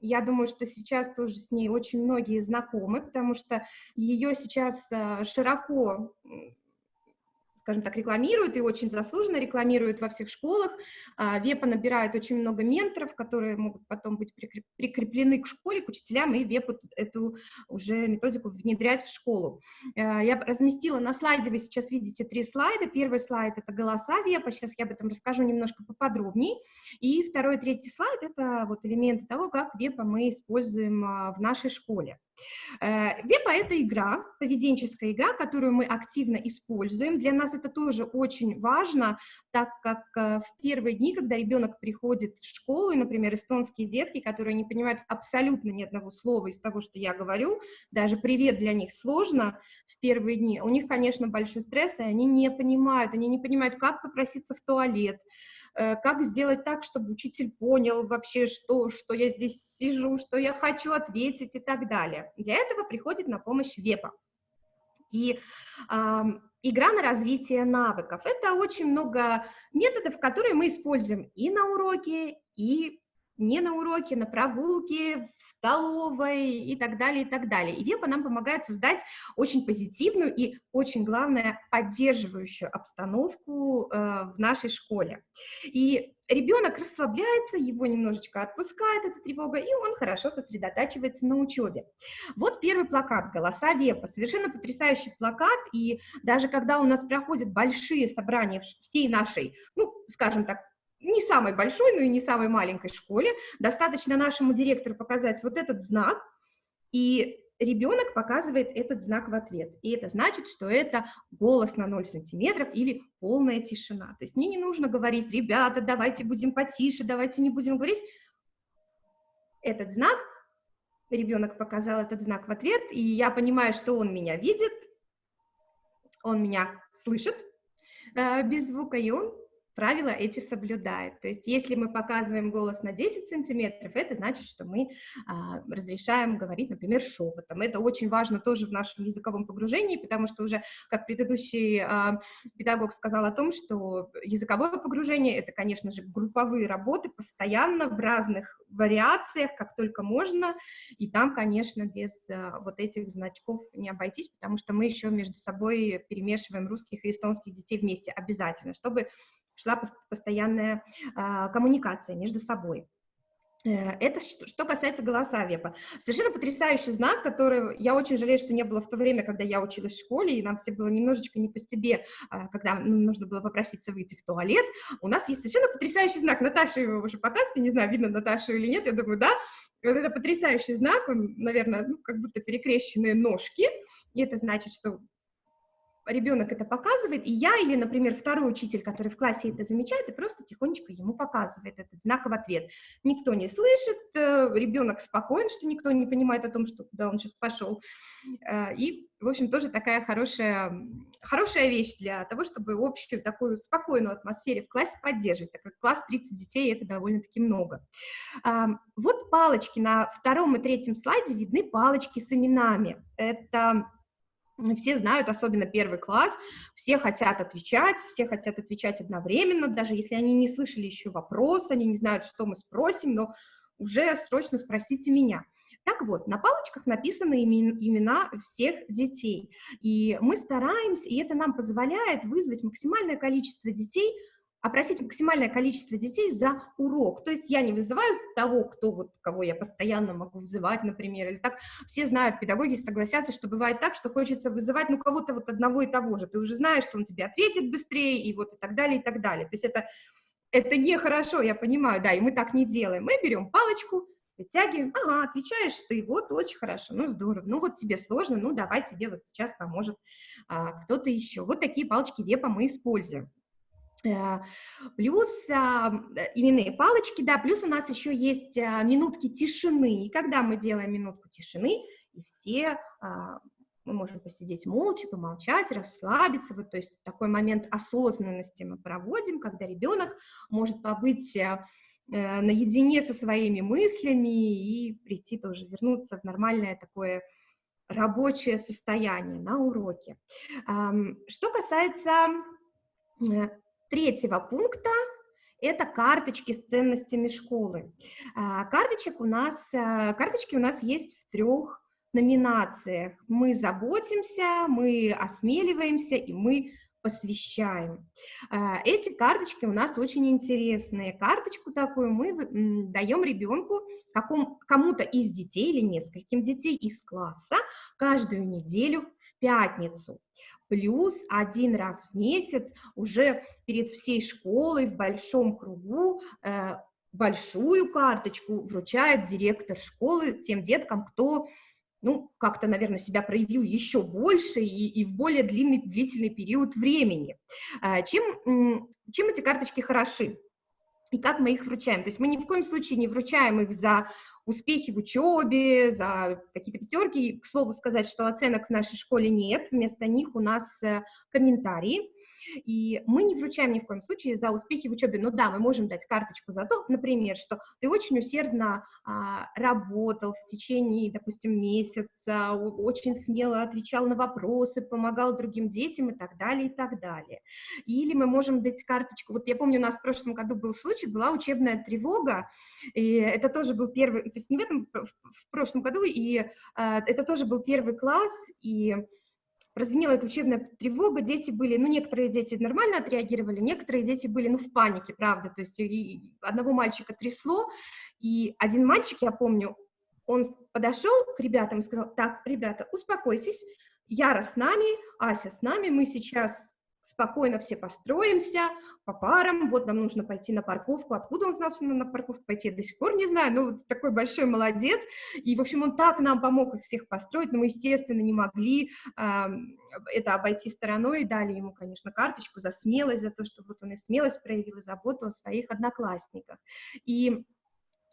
Я думаю, что сейчас тоже с ней очень многие знакомы, потому что ее сейчас э, широко скажем так, рекламируют и очень заслуженно рекламируют во всех школах. А, Вепа набирает очень много менторов, которые могут потом быть прикреплены к школе, к учителям, и Вепу эту уже методику внедрять в школу. Э, я разместила на слайде, вы сейчас видите три слайда. Первый слайд — это голоса Вепа, сейчас я об этом расскажу немножко поподробнее. И второй третий слайд — это вот элементы того, как Вепа мы используем а, в нашей школе. Э, Вепа — это игра, поведенческая игра, которую мы активно используем. Для нас это тоже очень важно, так как э, в первые дни, когда ребенок приходит в школу, и, например, эстонские детки, которые не понимают абсолютно ни одного слова из того, что я говорю, даже «привет» для них сложно в первые дни, у них, конечно, большой стресс, и они не понимают, они не понимают, как попроситься в туалет, как сделать так, чтобы учитель понял вообще, что, что я здесь сижу, что я хочу ответить и так далее. Для этого приходит на помощь ВЕПа. И э, игра на развитие навыков. Это очень много методов, которые мы используем и на уроке, и не на уроке, на прогулке, в столовой и так далее, и так далее. И Вепа нам помогает создать очень позитивную и, очень главное, поддерживающую обстановку э, в нашей школе. И ребенок расслабляется, его немножечко отпускает эта тревога, и он хорошо сосредотачивается на учебе. Вот первый плакат «Голоса Вепа». Совершенно потрясающий плакат, и даже когда у нас проходят большие собрания всей нашей, ну, скажем так, не самой большой, но и не самой маленькой школе, достаточно нашему директору показать вот этот знак, и ребенок показывает этот знак в ответ. И это значит, что это голос на 0 сантиметров или полная тишина. То есть мне не нужно говорить, ребята, давайте будем потише, давайте не будем говорить. Этот знак, ребенок показал этот знак в ответ, и я понимаю, что он меня видит, он меня слышит э, без звука, и он правила эти соблюдает. То есть если мы показываем голос на 10 сантиметров, это значит, что мы а, разрешаем говорить, например, шепотом. Это очень важно тоже в нашем языковом погружении, потому что уже, как предыдущий а, педагог сказал о том, что языковое погружение — это, конечно же, групповые работы постоянно в разных вариациях, как только можно, и там, конечно, без а, вот этих значков не обойтись, потому что мы еще между собой перемешиваем русских и эстонских детей вместе обязательно, чтобы шла постоянная а, коммуникация между собой. Э, это что касается голоса вепа. Совершенно потрясающий знак, который я очень жалею, что не было в то время, когда я училась в школе, и нам все было немножечко не по себе, а, когда нужно было попроситься выйти в туалет. У нас есть совершенно потрясающий знак. Наташа его уже показывает, не знаю, видно Наташу или нет, я думаю, да. Вот это потрясающий знак, он, наверное, ну, как будто перекрещенные ножки, и это значит, что ребенок это показывает, и я или, например, второй учитель, который в классе это замечает, и просто тихонечко ему показывает этот знак в ответ. Никто не слышит, э, ребенок спокоен, что никто не понимает о том, что куда он сейчас пошел. Э, и, в общем, тоже такая хорошая, хорошая вещь для того, чтобы общую такую спокойную атмосферу в классе поддерживать, так как класс 30 детей — это довольно-таки много. Вот палочки на втором и третьем слайде видны палочки с именами. Это все знают, особенно первый класс, все хотят отвечать, все хотят отвечать одновременно, даже если они не слышали еще вопрос, они не знают, что мы спросим, но уже срочно спросите меня. Так вот, на палочках написаны имена всех детей, и мы стараемся, и это нам позволяет вызвать максимальное количество детей опросить максимальное количество детей за урок. То есть я не вызываю того, кто вот, кого я постоянно могу вызывать, например, или так. Все знают, педагоги согласятся, что бывает так, что хочется вызывать, ну, кого-то вот одного и того же. Ты уже знаешь, что он тебе ответит быстрее, и вот и так далее, и так далее. То есть это, это нехорошо, я понимаю, да, и мы так не делаем. Мы берем палочку, вытягиваем, ага, отвечаешь ты, вот, очень хорошо, ну, здорово, ну, вот тебе сложно, ну, давай тебе вот сейчас поможет а, кто-то еще. Вот такие палочки вепа мы используем. Э, плюс а, именные палочки, да, плюс у нас еще есть а, минутки тишины. И когда мы делаем минутку тишины, и все а, мы можем посидеть молча, помолчать, расслабиться, вот, то есть такой момент осознанности мы проводим, когда ребенок может побыть э, наедине со своими мыслями и прийти тоже, вернуться в нормальное такое рабочее состояние на уроке. Что касается э, третьего пункта это карточки с ценностями школы. А, карточек у нас, а, карточки у нас есть в трех номинациях. Мы заботимся, мы осмеливаемся и мы посвящаем. А, эти карточки у нас очень интересные. Карточку такую мы даем ребенку, кому-то из детей или нескольким детей из класса каждую неделю в пятницу плюс один раз в месяц уже перед всей школой в большом кругу э, большую карточку вручает директор школы тем деткам, кто ну, как-то, наверное, себя проявил еще больше и, и в более длинный, длительный период времени. Э, чем, чем эти карточки хороши? И как мы их вручаем? То есть мы ни в коем случае не вручаем их за успехи в учебе, за какие-то пятерки. К слову сказать, что оценок в нашей школе нет, вместо них у нас э, комментарии. И мы не вручаем ни в коем случае за успехи в учебе, но да, мы можем дать карточку за то, например, что ты очень усердно а, работал в течение, допустим, месяца, очень смело отвечал на вопросы, помогал другим детям и так далее, и так далее. Или мы можем дать карточку, вот я помню, у нас в прошлом году был случай, была учебная тревога, и это тоже был первый, то есть не в этом, в прошлом году, и а, это тоже был первый класс, и прозвенела эта учебная тревога, дети были, ну, некоторые дети нормально отреагировали, некоторые дети были, ну, в панике, правда, то есть и одного мальчика трясло, и один мальчик, я помню, он подошел к ребятам и сказал, так, ребята, успокойтесь, Яра с нами, Ася с нами, мы сейчас спокойно все построимся по парам, вот нам нужно пойти на парковку, откуда он знал, что нам на парковку пойти, я до сих пор не знаю, но вот такой большой молодец, и, в общем, он так нам помог их всех построить, но мы, естественно, не могли э, это обойти стороной, и дали ему, конечно, карточку за смелость, за то, что вот он и смелость проявил, и заботу о своих одноклассниках. И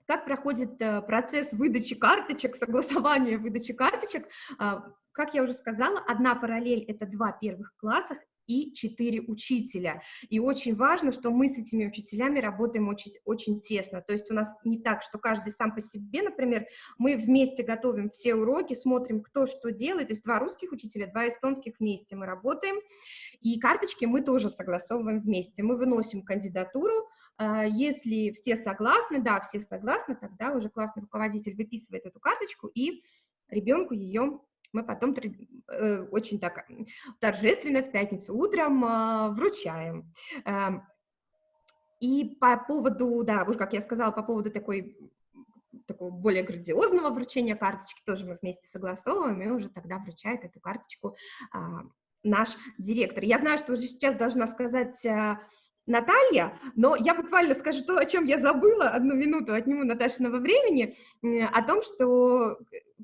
как проходит э, процесс выдачи карточек, согласования выдачи карточек, а, как я уже сказала, одна параллель — это два первых класса, и четыре учителя. И очень важно, что мы с этими учителями работаем очень, очень тесно. То есть у нас не так, что каждый сам по себе, например, мы вместе готовим все уроки, смотрим, кто что делает. То есть два русских учителя, два эстонских вместе мы работаем. И карточки мы тоже согласовываем вместе. Мы выносим кандидатуру, а, если все согласны, да, все согласны, тогда уже классный руководитель выписывает эту карточку и ребенку ее мы потом э, очень так торжественно в пятницу утром э, вручаем. Э, и по поводу, да, вот как я сказала, по поводу такой такого более грандиозного вручения карточки тоже мы вместе согласовываем, и уже тогда вручает эту карточку а, наш директор. Я знаю, что уже сейчас должна сказать а, Наталья, но я буквально скажу то, о чем я забыла, одну минуту отниму Наташиного времени, о том, что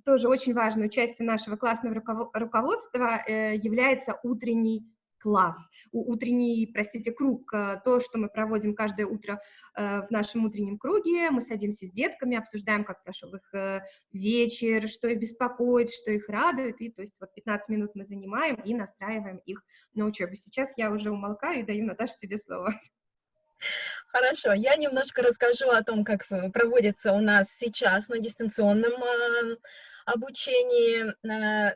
тоже очень важной частью нашего классного руководства э, является утренний класс, утренний, простите, круг, э, то, что мы проводим каждое утро э, в нашем утреннем круге, мы садимся с детками, обсуждаем, как прошел их э, вечер, что их беспокоит, что их радует, и то есть вот 15 минут мы занимаем и настраиваем их на учебу. Сейчас я уже умолкаю и даю, Наташе, тебе слово. Хорошо, я немножко расскажу о том, как проводится у нас сейчас на дистанционном обучение,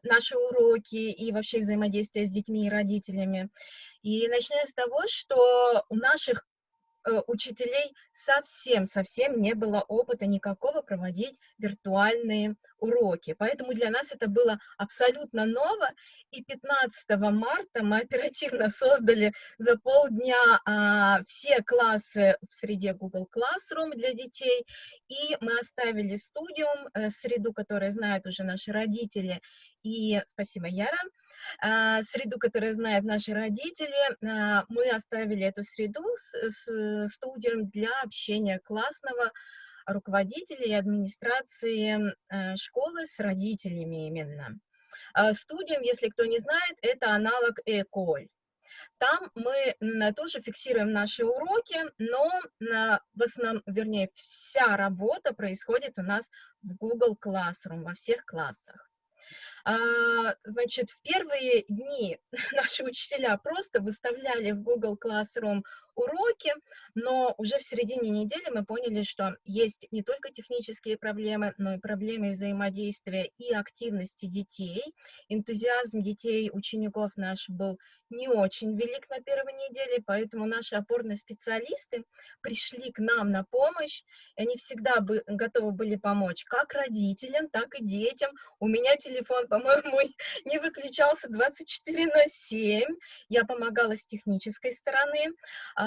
наши уроки и вообще взаимодействие с детьми и родителями. И начиная с того, что у наших Э, учителей совсем-совсем не было опыта никакого проводить виртуальные уроки. Поэтому для нас это было абсолютно ново. И 15 марта мы оперативно создали за полдня а, все классы в среде Google Classroom для детей. И мы оставили студиум, э, среду, которую знают уже наши родители. И спасибо, Яра. А, среду, которую знают наши родители. А, мы оставили эту среду с, с студием для общения классного руководителя и администрации э, школы с родителями именно. А, студием, если кто не знает, это аналог Эколь. Там мы тоже фиксируем наши уроки, но в основном, вернее, вся работа происходит у нас в Google Classroom, во всех классах. А, значит, в первые дни наши учителя просто выставляли в Google Classroom уроки, но уже в середине недели мы поняли, что есть не только технические проблемы, но и проблемы взаимодействия и активности детей. Энтузиазм детей, учеников наш был не очень велик на первой неделе, поэтому наши опорные специалисты пришли к нам на помощь, и они всегда бы, готовы были помочь как родителям, так и детям. У меня телефон, по-моему, не выключался 24 на 7, я помогала с технической стороны, а,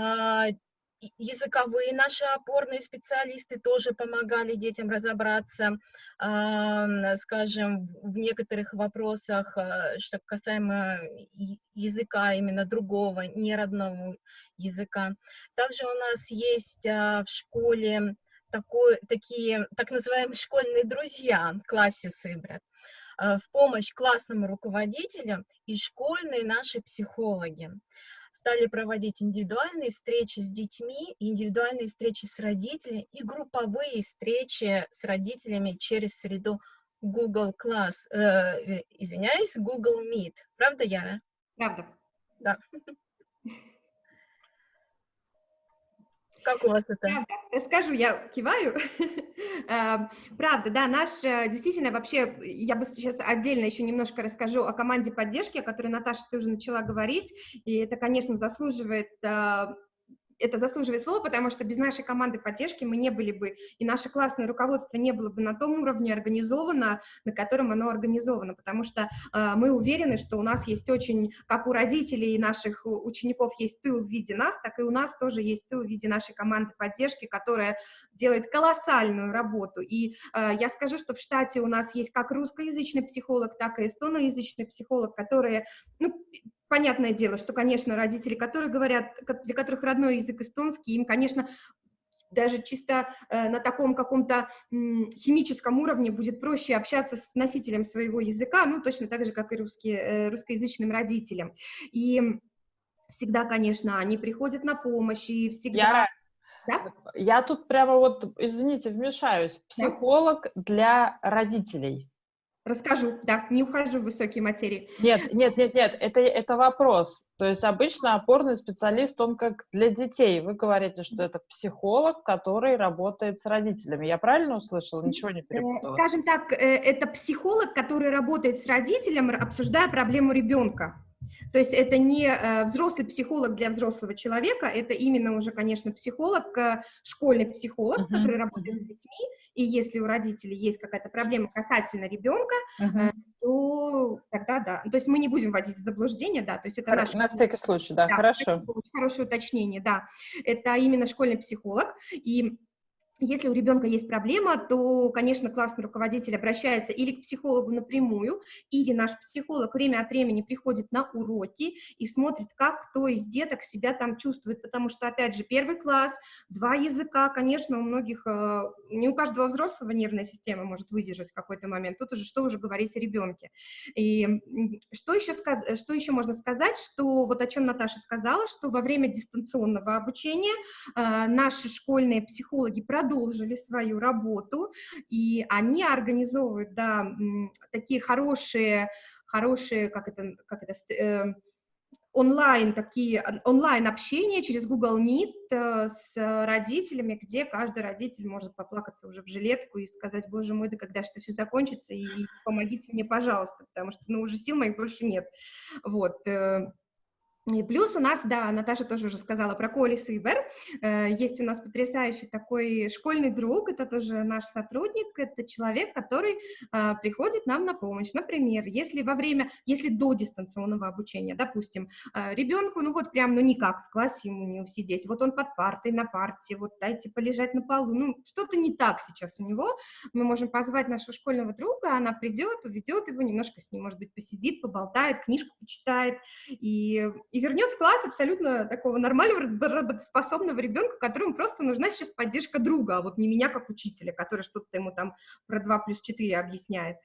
языковые наши опорные специалисты тоже помогали детям разобраться, скажем, в некоторых вопросах, а, что касаемо языка именно другого, не родного языка. Также у нас есть а, в школе такой, такие так называемые школьные друзья, классе Сыбрат, в помощь классному руководителю и школьные наши психологи стали проводить индивидуальные встречи с детьми, индивидуальные встречи с родителями и групповые встречи с родителями через среду Google Class, э, э извиняюсь, Google Meet. Правда, Яра? Правда. Да. Как у вас это? Правда. Расскажу, я киваю. Эм, правда, да, наш, э, действительно, вообще, я бы сейчас отдельно еще немножко расскажу о команде поддержки, о которой Наташа тоже начала говорить, и это, конечно, заслуживает э, это заслуживает слова, потому что без нашей команды поддержки мы не были бы, и наше классное руководство не было бы на том уровне организовано, на котором оно организовано, потому что э, мы уверены, что у нас есть очень, как у родителей наших учеников есть тыл в виде нас, так и у нас тоже есть тыл в виде нашей команды поддержки, которая делает колоссальную работу. И э, я скажу, что в штате у нас есть как русскоязычный психолог, так и эстоноязычный психолог, которые, ну, понятное дело, что, конечно, родители, которые говорят, для которых родной язык эстонский, им, конечно, даже чисто э, на таком каком-то э, химическом уровне будет проще общаться с носителем своего языка, ну, точно так же, как и русские, э, русскоязычным родителям. И всегда, конечно, они приходят на помощь, и всегда... Я... Да? Я тут прямо вот, извините, вмешаюсь. Психолог да? для родителей. Расскажу, да, не ухожу в высокие материи. Нет, нет, нет, нет, это, это вопрос. То есть обычно опорный специалист, он как для детей. Вы говорите, что это психолог, который работает с родителями. Я правильно услышала? Ничего не перепутала. Скажем так, э, это психолог, который работает с родителем, обсуждая проблему ребенка. То есть это не э, взрослый психолог для взрослого человека, это именно уже, конечно, психолог, э, школьный психолог, uh-huh. который работает с детьми, и если у родителей есть какая-то проблема касательно ребенка, uh-huh. то тогда да. То есть мы не будем вводить в заблуждение, да, то есть это наш... На всякий случай, да, да хорошо. Хорошее уточнение, да. Это именно школьный психолог, и если у ребенка есть проблема, то, конечно, классный руководитель обращается или к психологу напрямую, или наш психолог время от времени приходит на уроки и смотрит, как кто из деток себя там чувствует, потому что, опять же, первый класс, два языка, конечно, у многих, э, не у каждого взрослого нервная система может выдержать в какой-то момент, тут уже что уже говорить о ребенке. И что еще, сказ что еще можно сказать, что вот о чем Наташа сказала, что во время дистанционного обучения э, наши школьные психологи продолжают продолжили свою работу, и они организовывают, да, такие хорошие, хорошие, как это, как это, э, онлайн такие онлайн общения через Google Meet э, с родителями, где каждый родитель может поплакаться уже в жилетку и сказать, боже мой, да когда это все закончится, и помогите мне, пожалуйста, потому что, ну, уже сил моих больше нет. Вот. И плюс у нас, да, Наташа тоже уже сказала про Коли Сибер, э, есть у нас потрясающий такой школьный друг, это тоже наш сотрудник, это человек, который э, приходит нам на помощь. Например, если во время, если до дистанционного обучения, допустим, э, ребенку, ну вот прям, ну никак в классе ему не усидеть, вот он под партой, на парте, вот дайте полежать на полу, ну что-то не так сейчас у него, мы можем позвать нашего школьного друга, она придет, уведет его, немножко с ним, может быть, посидит, поболтает, книжку почитает, и и вернет в класс абсолютно такого нормального, работоспособного ребенка, которому просто нужна сейчас поддержка друга, а вот не меня как учителя, который что-то ему там про 2 плюс 4 объясняет.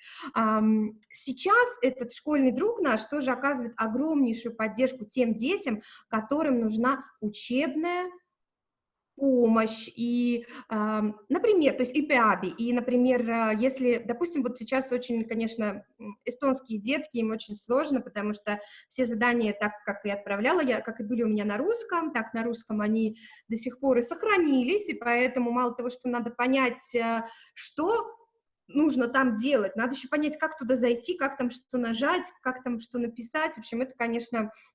Сейчас этот школьный друг наш тоже оказывает огромнейшую поддержку тем детям, которым нужна учебная помощь, и, например, то есть и ИПАБИ, и, например, а, если, допустим, вот сейчас очень, конечно, эстонские детки, им очень сложно, потому что все задания, так как и отправляла я, как и были у меня на русском, так на русском они до сих пор и сохранились, и поэтому мало того, что надо понять, а, что нужно там делать, надо еще понять, как туда зайти, как там что нажать, как там что написать, в общем, это, конечно, Э,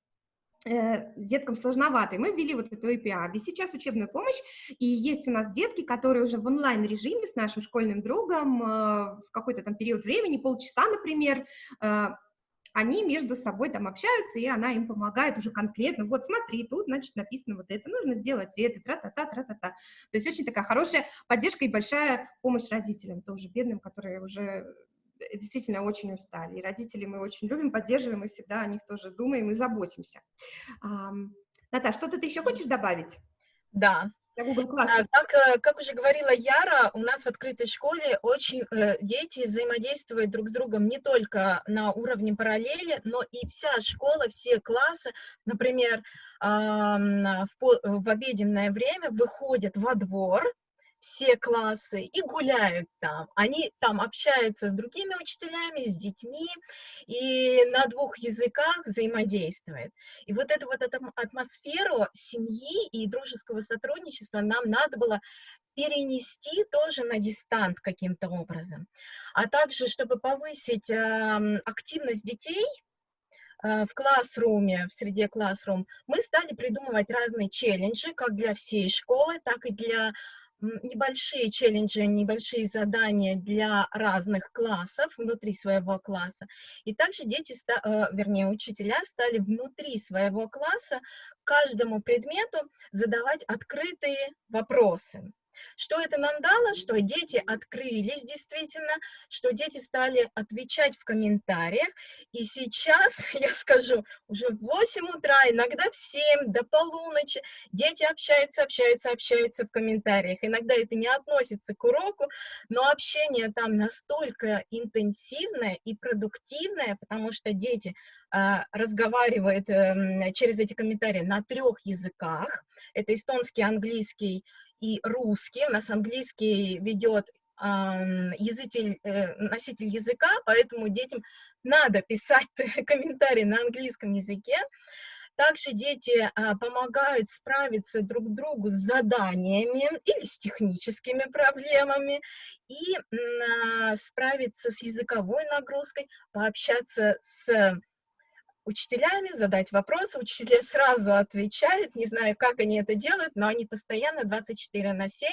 деткам сложновато. И мы ввели вот эту API. И сейчас учебную помощь, и есть у нас детки, которые уже в онлайн-режиме с нашим школьным другом э, в какой-то там период времени, полчаса, например, э, они между собой там общаются, и она им помогает уже конкретно, вот смотри, тут, значит, написано вот это, нужно сделать это, тра-та-та, тра-та-та. То есть очень такая хорошая поддержка и большая помощь родителям, тоже бедным, которые уже Э, действительно очень устали. И родителей мы очень любим, поддерживаем, и всегда о них тоже думаем и заботимся. Наташа, что-то ты еще хочешь добавить? Да. А, как, э, как уже говорила Яра, у нас в открытой школе очень э, дети взаимодействуют друг с другом не только на уровне параллели, но и вся школа, все классы, например, э, в, в обеденное время выходят во двор, все классы и гуляют там. Они там общаются с другими учителями, с детьми и на двух языках взаимодействуют. И вот эту вот атмосферу семьи и дружеского сотрудничества нам надо было перенести тоже на дистант каким-то образом. А также, чтобы повысить э, активность детей, э, в классруме, в среде классрум, мы стали придумывать разные челленджи, как для всей школы, так и для небольшие челленджи, небольшие задания для разных классов внутри своего класса. И также дети, э, вернее, учителя стали внутри своего класса каждому предмету задавать открытые вопросы. Что это нам дало? Что дети открылись действительно, что дети стали отвечать в комментариях. И сейчас, я скажу, уже в 8 утра, иногда в 7, до полуночи, дети общаются, общаются, общаются в комментариях. Иногда это не относится к уроку, но общение там настолько интенсивное и продуктивное, потому что дети а, разговаривают э, через эти комментарии на трех языках. Это эстонский, английский и русский. У нас английский ведет язык, э, носитель языка, поэтому детям надо писать комментарии на английском языке. Также дети а, помогают справиться друг другу с заданиями или с техническими проблемами и а, справиться с языковой нагрузкой, пообщаться с учителями, задать вопросы. Учителя сразу отвечают, не знаю, как они это делают, но они постоянно 24 на 7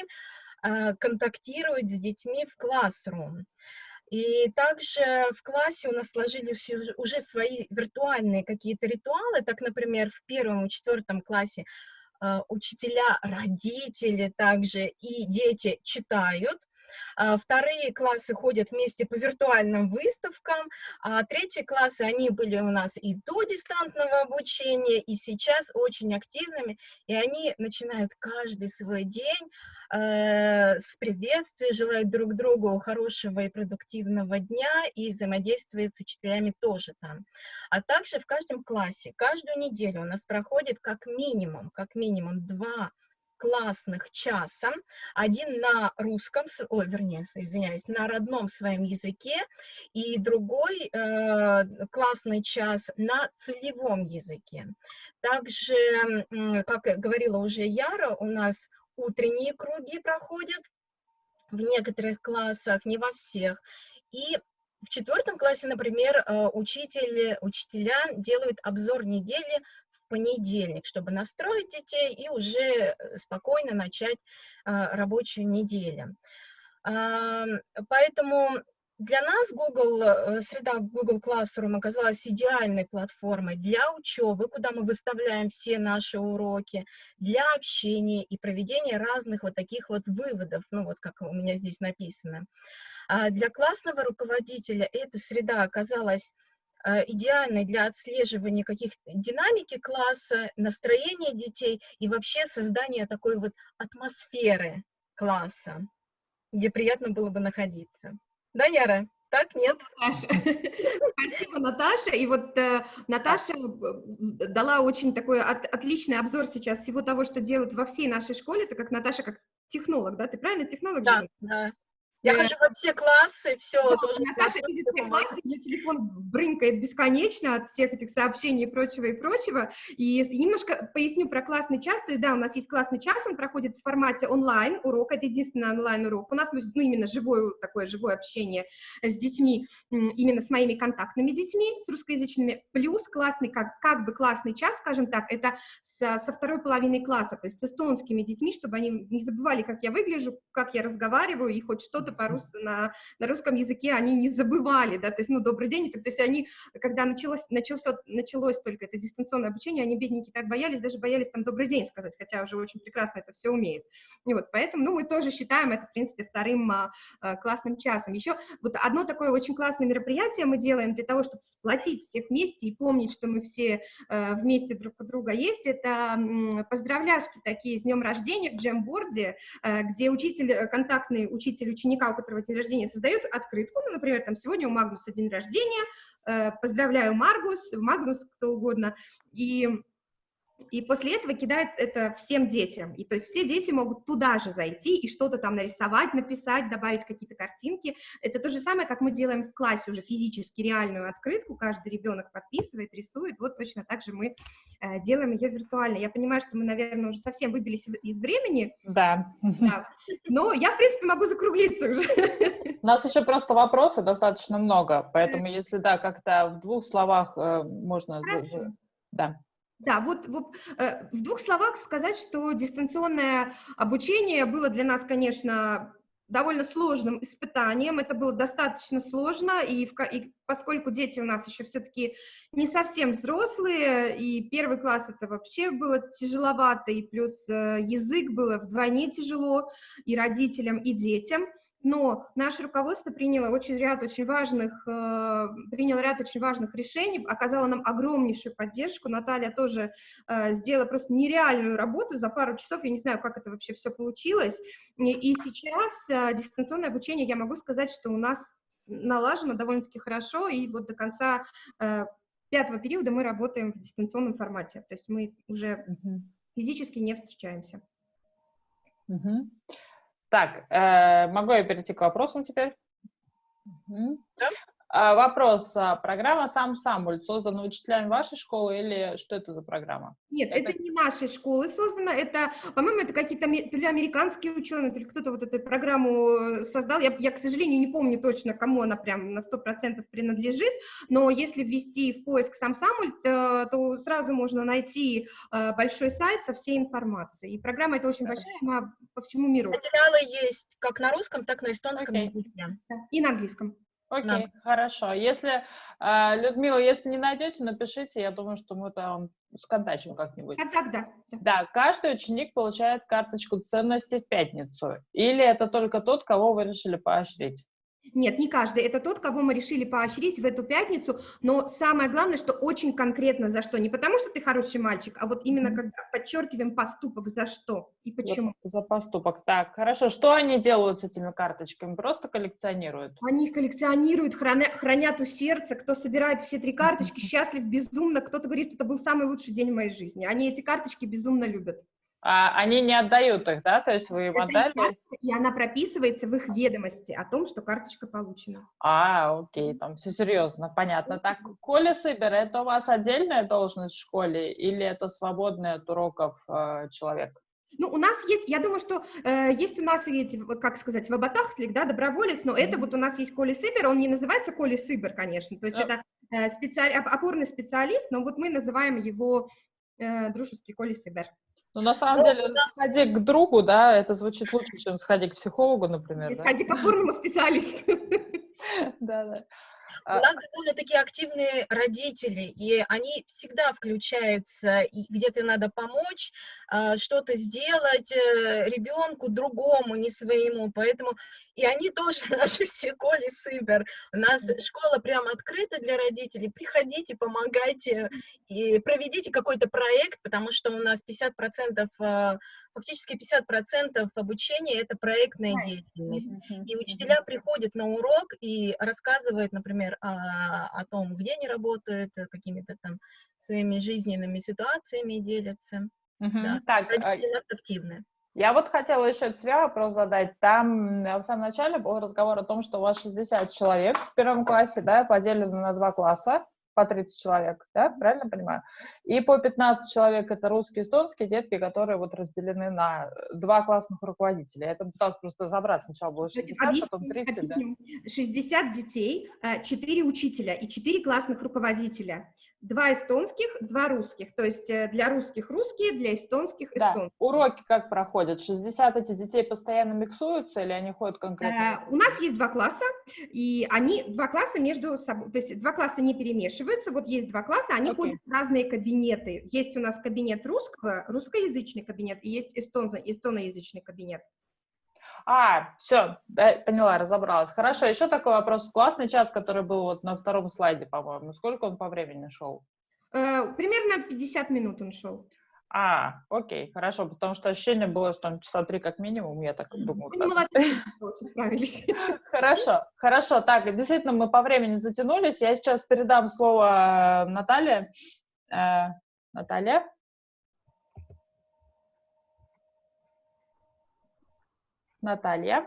э, контактируют с детьми в классрум. И также в классе у нас сложились уже свои виртуальные какие-то ритуалы. Так, например, в первом и четвертом классе учителя, родители также и дети читают, а, вторые классы ходят вместе по виртуальным выставкам, а третьи классы, они были у нас и до дистантного обучения, и сейчас очень активными, и они начинают каждый свой день э, с приветствия, желают друг другу хорошего и продуктивного дня, и взаимодействуют с учителями тоже там. А также в каждом классе, каждую неделю у нас проходит как минимум, как минимум два классных часа, один на русском, ой, вернее, извиняюсь, на родном своем языке, и другой э, классный час на целевом языке. Также, как говорила уже Яра, у нас утренние круги проходят в некоторых классах, не во всех. И в четвертом классе, например, э, учитель, учителя делают обзор недели понедельник, чтобы настроить детей и уже э, спокойно начать а, рабочую неделю. Поэтому для нас Google, э, среда Google Classroom оказалась идеальной платформой для учебы, куда мы выставляем все наши уроки, для общения и проведения разных вот таких вот выводов, ну вот как у меня здесь написано. А для классного руководителя эта среда оказалась идеальной для отслеживания каких динамики класса, настроения детей и вообще создания такой вот атмосферы класса, где приятно было бы находиться. Да, Яра? Так, нет? Наташа. Спасибо, Наташа. И вот э, Наташа э, дала очень такой от, отличный обзор сейчас всего того, что делают во всей нашей школе, так как Наташа как технолог, да? Ты правильно технолог? Да, да. Я хожу во все классы, все. Да, тоже Наташа видит все классы, ее телефон брынкает бесконечно от всех этих сообщений и прочего, и прочего. И немножко поясню про классный час. То есть, да, у нас есть классный час, он проходит в формате онлайн урок, это единственный онлайн-урок. У нас ну, именно живое, такое живое общение с детьми, именно с моими контактными детьми, с русскоязычными, плюс классный, как, как бы классный час, скажем так, это со, со второй половины класса, то есть с эстонскими детьми, чтобы они не забывали, как я выгляжу, как я разговариваю, и хоть что-то по на, на русском языке они не забывали, да, то есть, ну, добрый день, то есть они, когда началось, началось, началось только это дистанционное обучение, они, бедненькие, так боялись, даже боялись там добрый день сказать, хотя уже очень прекрасно это все умеют. И вот, поэтому, ну, мы тоже считаем это, в принципе, вторым а, а, классным часом. Еще вот одно такое очень классное мероприятие мы делаем для того, чтобы сплотить всех вместе и помнить, что мы все а, вместе друг у друга есть, это поздравляшки такие с днем рождения в джемборде, а, где учитель, контактный учитель ученика у которого день рождения, создает открытку, ну, например, там, сегодня у Магнуса день рождения, э, поздравляю Маргус, Магнус, кто угодно, и и после этого кидает это всем детям. И то есть все дети могут туда же зайти и что-то там нарисовать, написать, добавить какие-то картинки. Это то же самое, как мы делаем в классе уже физически реальную открытку, каждый ребенок подписывает, рисует. Вот точно так же мы э, делаем ее виртуально. Я понимаю, что мы, наверное, уже совсем выбились из времени. Да. да. Но я, в принципе, могу закруглиться уже. У нас еще просто вопросов достаточно много, поэтому если, да, как-то в двух словах э, можно... Хорошо. Да. Да, вот, вот э, в двух словах сказать, что дистанционное обучение было для нас, конечно, довольно сложным испытанием. Это было достаточно сложно, и, в, и поскольку дети у нас еще все-таки не совсем взрослые, и первый класс это вообще было тяжеловато, и плюс э, язык было вдвойне тяжело и родителям, и детям – но наше руководство приняло очень ряд очень важных, э, приняло ряд очень важных решений, оказало нам огромнейшую поддержку. Наталья тоже э, сделала просто нереальную работу за пару часов, я не знаю, как это вообще все получилось. И, и сейчас э, дистанционное обучение, я могу сказать, что у нас налажено довольно-таки хорошо, и вот до конца э, пятого периода мы работаем в дистанционном формате, то есть мы уже физически не встречаемся. Угу. Так, э, могу я перейти к вопросам теперь? Угу. Да? А, вопрос. А, программа «Сам Самуль» создана учителями вашей школы или что это за программа? Нет, это, это не нашей школы создано, это, по-моему, это какие-то то ли американские ученые, то ли кто-то вот эту программу создал. Я, я, к сожалению, не помню точно, кому она прям на 100% принадлежит, но если ввести в поиск «Сам Самуль», то, то сразу можно найти э, большой сайт со всей информацией. И программа эта очень большая, она по всему миру. Материалы есть как на русском, так и на эстонском okay. языке. И на английском. Окей, нам. хорошо. Если, э, Людмила, если не найдете, напишите, я думаю, что мы там сконтачим как-нибудь. А так, да. да. Да, каждый ученик получает карточку ценностей в пятницу. Или это только тот, кого вы решили поощрить? Нет, не каждый. Это тот, кого мы решили поощрить в эту пятницу. Но самое главное, что очень конкретно за что. Не потому, что ты хороший мальчик, а вот именно когда подчеркиваем поступок за что и почему. За, за поступок. Так, хорошо. Что они делают с этими карточками? Просто коллекционируют? Они их коллекционируют, храня- хранят у сердца. Кто собирает все три карточки, счастлив безумно. Кто-то говорит, что это был самый лучший день в моей жизни. Они эти карточки безумно любят. А они не отдают их, да? То есть вы им Это отдали? и она прописывается в их ведомости о том, что карточка получена. А, окей, там все серьезно, понятно. Так, Коля Сыбер, это у вас отдельная должность в школе или это свободный от уроков э, человек? Ну, у нас есть, я думаю, что э, есть у нас эти, вот как сказать, вабатахтлик, да, доброволец, но это Мгм. вот у нас есть Коля Сыбер, он не называется Коля Сыбер, конечно, то есть Э. это э, специаль- оп- опорный специалист, но вот мы называем его э, дружеский Коля Сыбер. Ну, на самом Ну, деле, сходи к другу, да, это звучит лучше, чем сходи к психологу, например, да? Сходи к опорному специалисту. Да, да. У А, нас довольно-таки активные родители, и они всегда включаются, и где-то надо помочь, а, что-то сделать ребенку другому, не своему, поэтому и они тоже наши все Коли Сыбер. У нас школа прямо открыта для родителей, приходите, помогайте, и проведите какой-то проект, потому что у нас 50%, а, фактически 50% обучения — это проектная деятельность. И учителя приходят на урок и рассказывают, например, о, о том, где они работают, э, какими-то там своими жизненными ситуациями делятся. Мгм. да. Так, а, Родители у нас активны. Я вот хотела еще тебя вопрос задать. Там м, в самом начале был разговор о том, что у вас 60 человек в первом классе, да, поделено на два класса, по 30 человек, да, правильно понимаю? И по 15 человек это русские, эстонские детки, которые вот разделены на э, два классных руководителя. Я там пыталась просто разобрать. Сначала было 60, потом Объясню, 30, да? объясню. 60 детей, 4 учителя и 4 классных руководителя. Два эстонских, два русских. То есть э, для русских русские, для эстонских Да. эстонские. Уроки как проходят? 60 эти детей постоянно миксуются или они ходят конкретно? Э, У нас есть два класса, и они, два класса между собой, то есть два класса не перемешиваются, вот есть два класса, они Окей. ходят в разные кабинеты. Есть у нас кабинет русского, русскоязычный кабинет, и есть эстон, эстоноязычный кабинет. А, все, поняла, разобралась. Хорошо, еще такой вопрос. Классный час, который был вот на втором слайде, по-моему, сколько он по времени шел? Э, Примерно 50 минут он шел. А, окей, хорошо, потому что ощущение было, что там часа три как минимум, я так думаю. Молодцы, очень справились. Хорошо, хорошо. Так, действительно, мы по времени затянулись. Я сейчас передам слово э, Наталье. Э, Наталья? Наталья?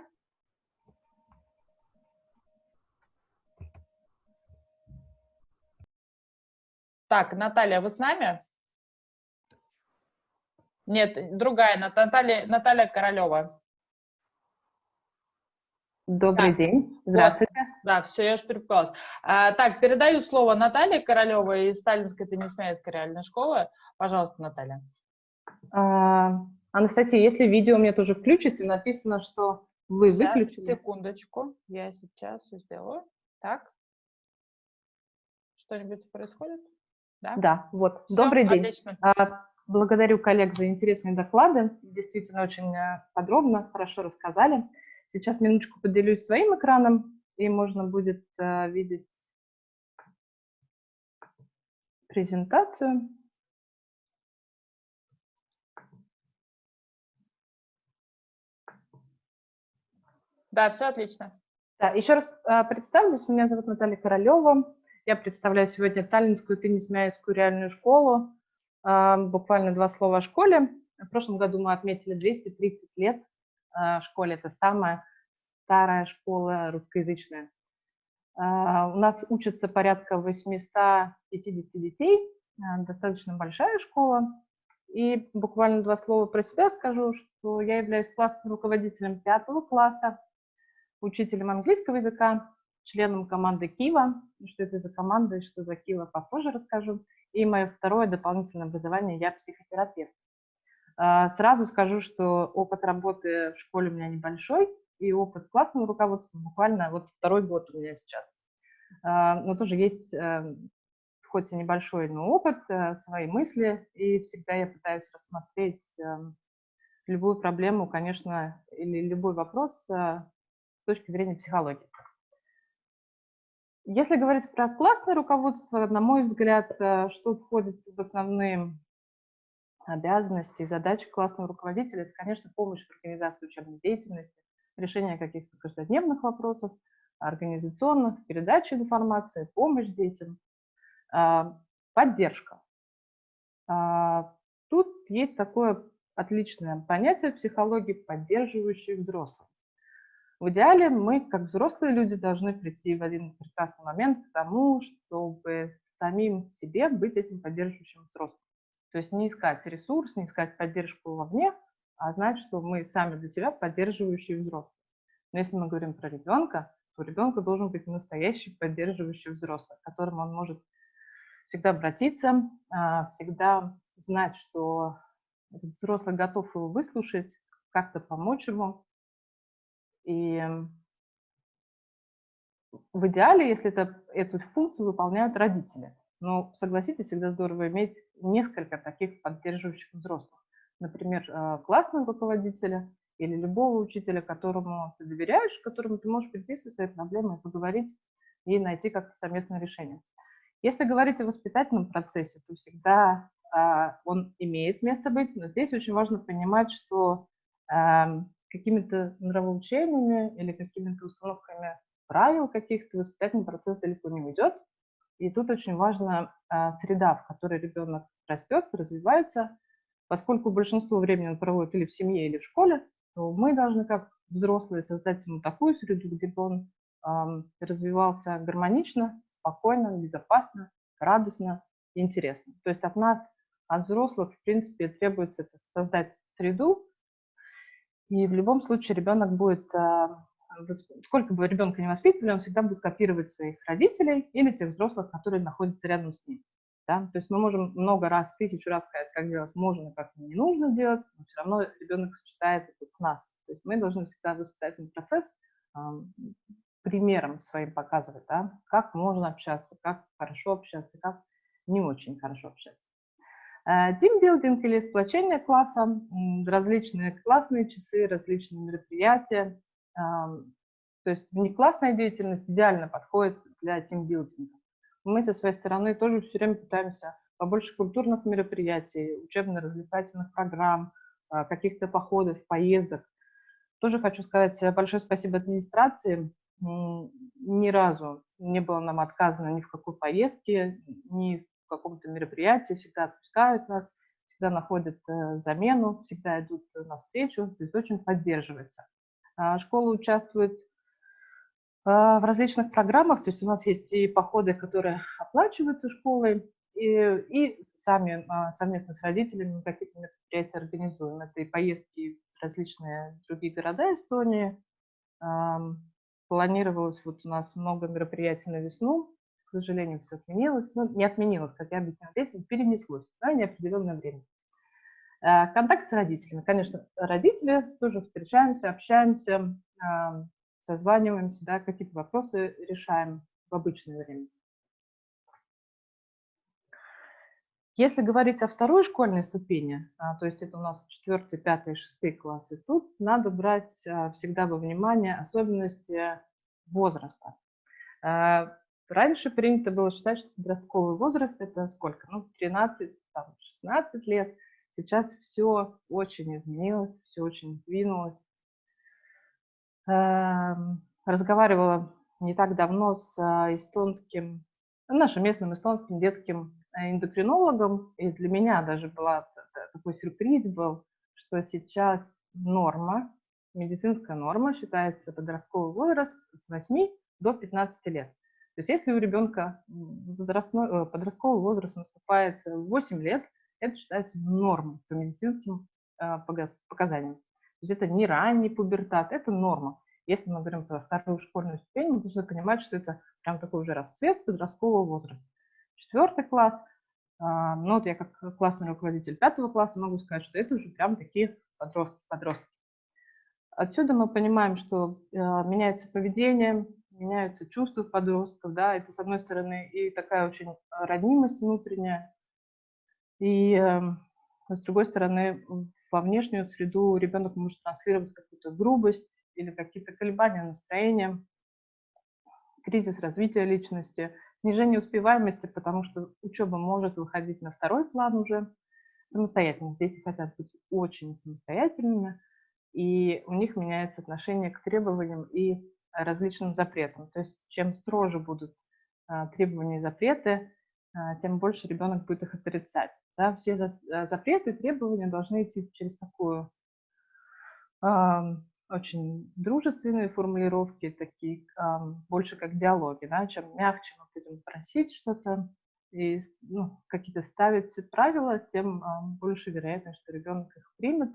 Так, Наталья, вы с нами? Нет, другая, Нат- Наталья, Наталья Королева. Добрый Да. день. Здравствуйте. Да, все, я уж перепугалась. А, так, передаю слово Наталье Королевой из Сталинской Теннисмейской реальной школы. Пожалуйста, Наталья. А, Анастасия, если видео мне тоже включите, написано, что вы Щас, выключили. Секундочку, я сейчас сделаю. Так. Что-нибудь происходит? Да? Да, вот. Всё, Добрый день. Отлично. А, Благодарю коллег за интересные доклады. Действительно, очень э, подробно, хорошо рассказали. Сейчас минуточку поделюсь своим экраном, и можно будет э, видеть презентацию. Да, все отлично. Да, еще раз а, представлюсь, меня зовут Наталья Королева. Я представляю сегодня Таллинскую теннисмяйскую реальную школу. А, Буквально два слова о школе. В прошлом году мы отметили 230 лет а, школе. Это самая старая школа русскоязычная. У нас учатся порядка 850 детей. Достаточно большая школа. И буквально два слова про себя скажу, что я являюсь классным руководителем пятого класса учителем английского языка, членом команды Кива. Что это за команда и что за Кива, попозже расскажу. И мое второе дополнительное образование – я психотерапевт. А, Сразу скажу, что опыт работы в школе у меня небольшой, и опыт классного руководства буквально вот второй год у меня сейчас. но тоже есть хоть и небольшой, но опыт, свои мысли, и всегда я пытаюсь рассмотреть любую проблему, конечно, или любой вопрос с точки зрения психологии. Если говорить про классное руководство, на мой взгляд, э, что входит в основные обязанности и задачи классного руководителя, это, конечно, помощь в организации учебной деятельности, решение каких-то каждодневных вопросов, организационных, передача информации, помощь детям, а, поддержка. А, тут есть такое отличное понятие в психологии поддерживающих взрослых. В идеале мы, как взрослые люди, должны прийти в один прекрасный момент к тому, чтобы самим себе быть этим поддерживающим взрослым. То есть не искать ресурс, не искать поддержку вовне, а знать, что мы сами для себя поддерживающие взрослые. Но если мы говорим про ребенка, то у ребенка должен быть настоящий поддерживающий взрослый, к которому он может всегда обратиться, а, всегда знать, что взрослый готов его выслушать, как-то помочь ему, и в идеале, если это, эту функцию выполняют родители. Но, согласитесь, всегда здорово иметь несколько таких поддерживающих взрослых. Например, э, классного руководителя или любого учителя, которому ты доверяешь, которому ты можешь прийти со своей проблемой, поговорить и найти как-то совместное решение. Если говорить о воспитательном процессе, то всегда э, он имеет место быть, но здесь очень важно понимать, что э, какими-то нравоучениями или какими-то установками правил каких-то воспитательный процесс далеко не уйдет. И тут очень важна среда, в которой ребенок растет, развивается. Поскольку большинство времени он проводит или в семье, или в школе, то мы должны как взрослые создать ему такую среду, где бы он а, развивался гармонично, спокойно, безопасно, радостно, интересно. То есть от нас, от взрослых, в принципе, требуется создать среду, и в любом случае ребенок будет, а, сколько бы ребенка не воспитывали, он всегда будет копировать своих родителей или тех взрослых, которые находятся рядом с ним. Да? То есть мы можем много раз, тысячу раз сказать, как делать можно, как не нужно делать, но все равно ребенок сочетает это с нас. То есть мы должны всегда воспитательный процесс э, примером своим показывать, да? как можно общаться, как хорошо общаться, как не очень хорошо общаться. Э, тимбилдинг или сплочение класса, различные классные часы, различные мероприятия. То есть внеклассная деятельность идеально подходит для тимбилдинга. Мы со своей стороны тоже все время пытаемся побольше культурных мероприятий, учебно-развлекательных программ, э, каких-то походов, поездок. Тоже хочу сказать большое спасибо администрации. Ни разу не было нам отказано ни в какой поездке, ни каком-то мероприятии, всегда отпускают нас, всегда находят э, замену, всегда идут навстречу, то есть очень поддерживается. А школа участвует а, в различных программах, то есть у нас есть и походы, которые оплачиваются школой, и, и сами а, совместно с родителями какие-то мероприятия организуем. Это и поездки в различные другие города Эстонии. Планировалось вот у нас много мероприятий на весну, к сожалению, все отменилось. Ну, не отменилось, как я объясняла детям, перенеслось на неопределенное время. Э, контакт с родителями. Конечно, родители тоже встречаемся, общаемся, созваниваемся, да, какие-то вопросы решаем в обычное время. Если говорить о второй школьной ступени, а, то есть это у нас 4, 5, 6 классы, тут надо брать а, всегда во внимание особенности возраста. Э, Раньше принято было считать, что подростковый возраст – это сколько? Ну, 13, там, 16 лет. Сейчас все очень изменилось, все очень сдвинулось. Эм, разговаривала не так давно с а, эстонским, нашим местным эстонским детским э, эндокринологом, и для меня даже была такой сюрприз был, что сейчас норма, медицинская норма считается подростковый возраст с 8 до 15 лет. То есть если у ребенка возрастной, э, подростковый возраст наступает в 8 лет, это считается нормой по медицинским э, показаниям. То есть это не ранний пубертат, это норма. Если мы говорим про вторую школьную ступень, мы должны понимать, что это прям такой уже расцвет подросткового возраста. Четвертый класс, а, ну вот я как классный руководитель пятого класса могу сказать, что это уже прям такие подростки. подростки. Отсюда мы понимаем, что э, меняется поведение, меняются чувства подростков, да, это, с одной стороны, и такая очень роднимость внутренняя, и э, с другой стороны, во внешнюю среду ребенок может транслировать какую-то грубость или какие-то колебания настроения, кризис развития личности, снижение успеваемости, потому что учеба может выходить на второй план уже, самостоятельность. Дети хотят быть очень самостоятельными, и у них меняется отношение к требованиям и различным запретам. То есть чем строже будут а, требования и запреты, а, тем больше ребенок будет их отрицать. Да? Все за, а, запреты требования должны идти через такую а, очень дружественные формулировки, такие а, больше как диалоги. Да? Чем мягче мы будем просить что-то и ну, какие-то ставить правила, тем а, больше вероятность, что ребенок их примет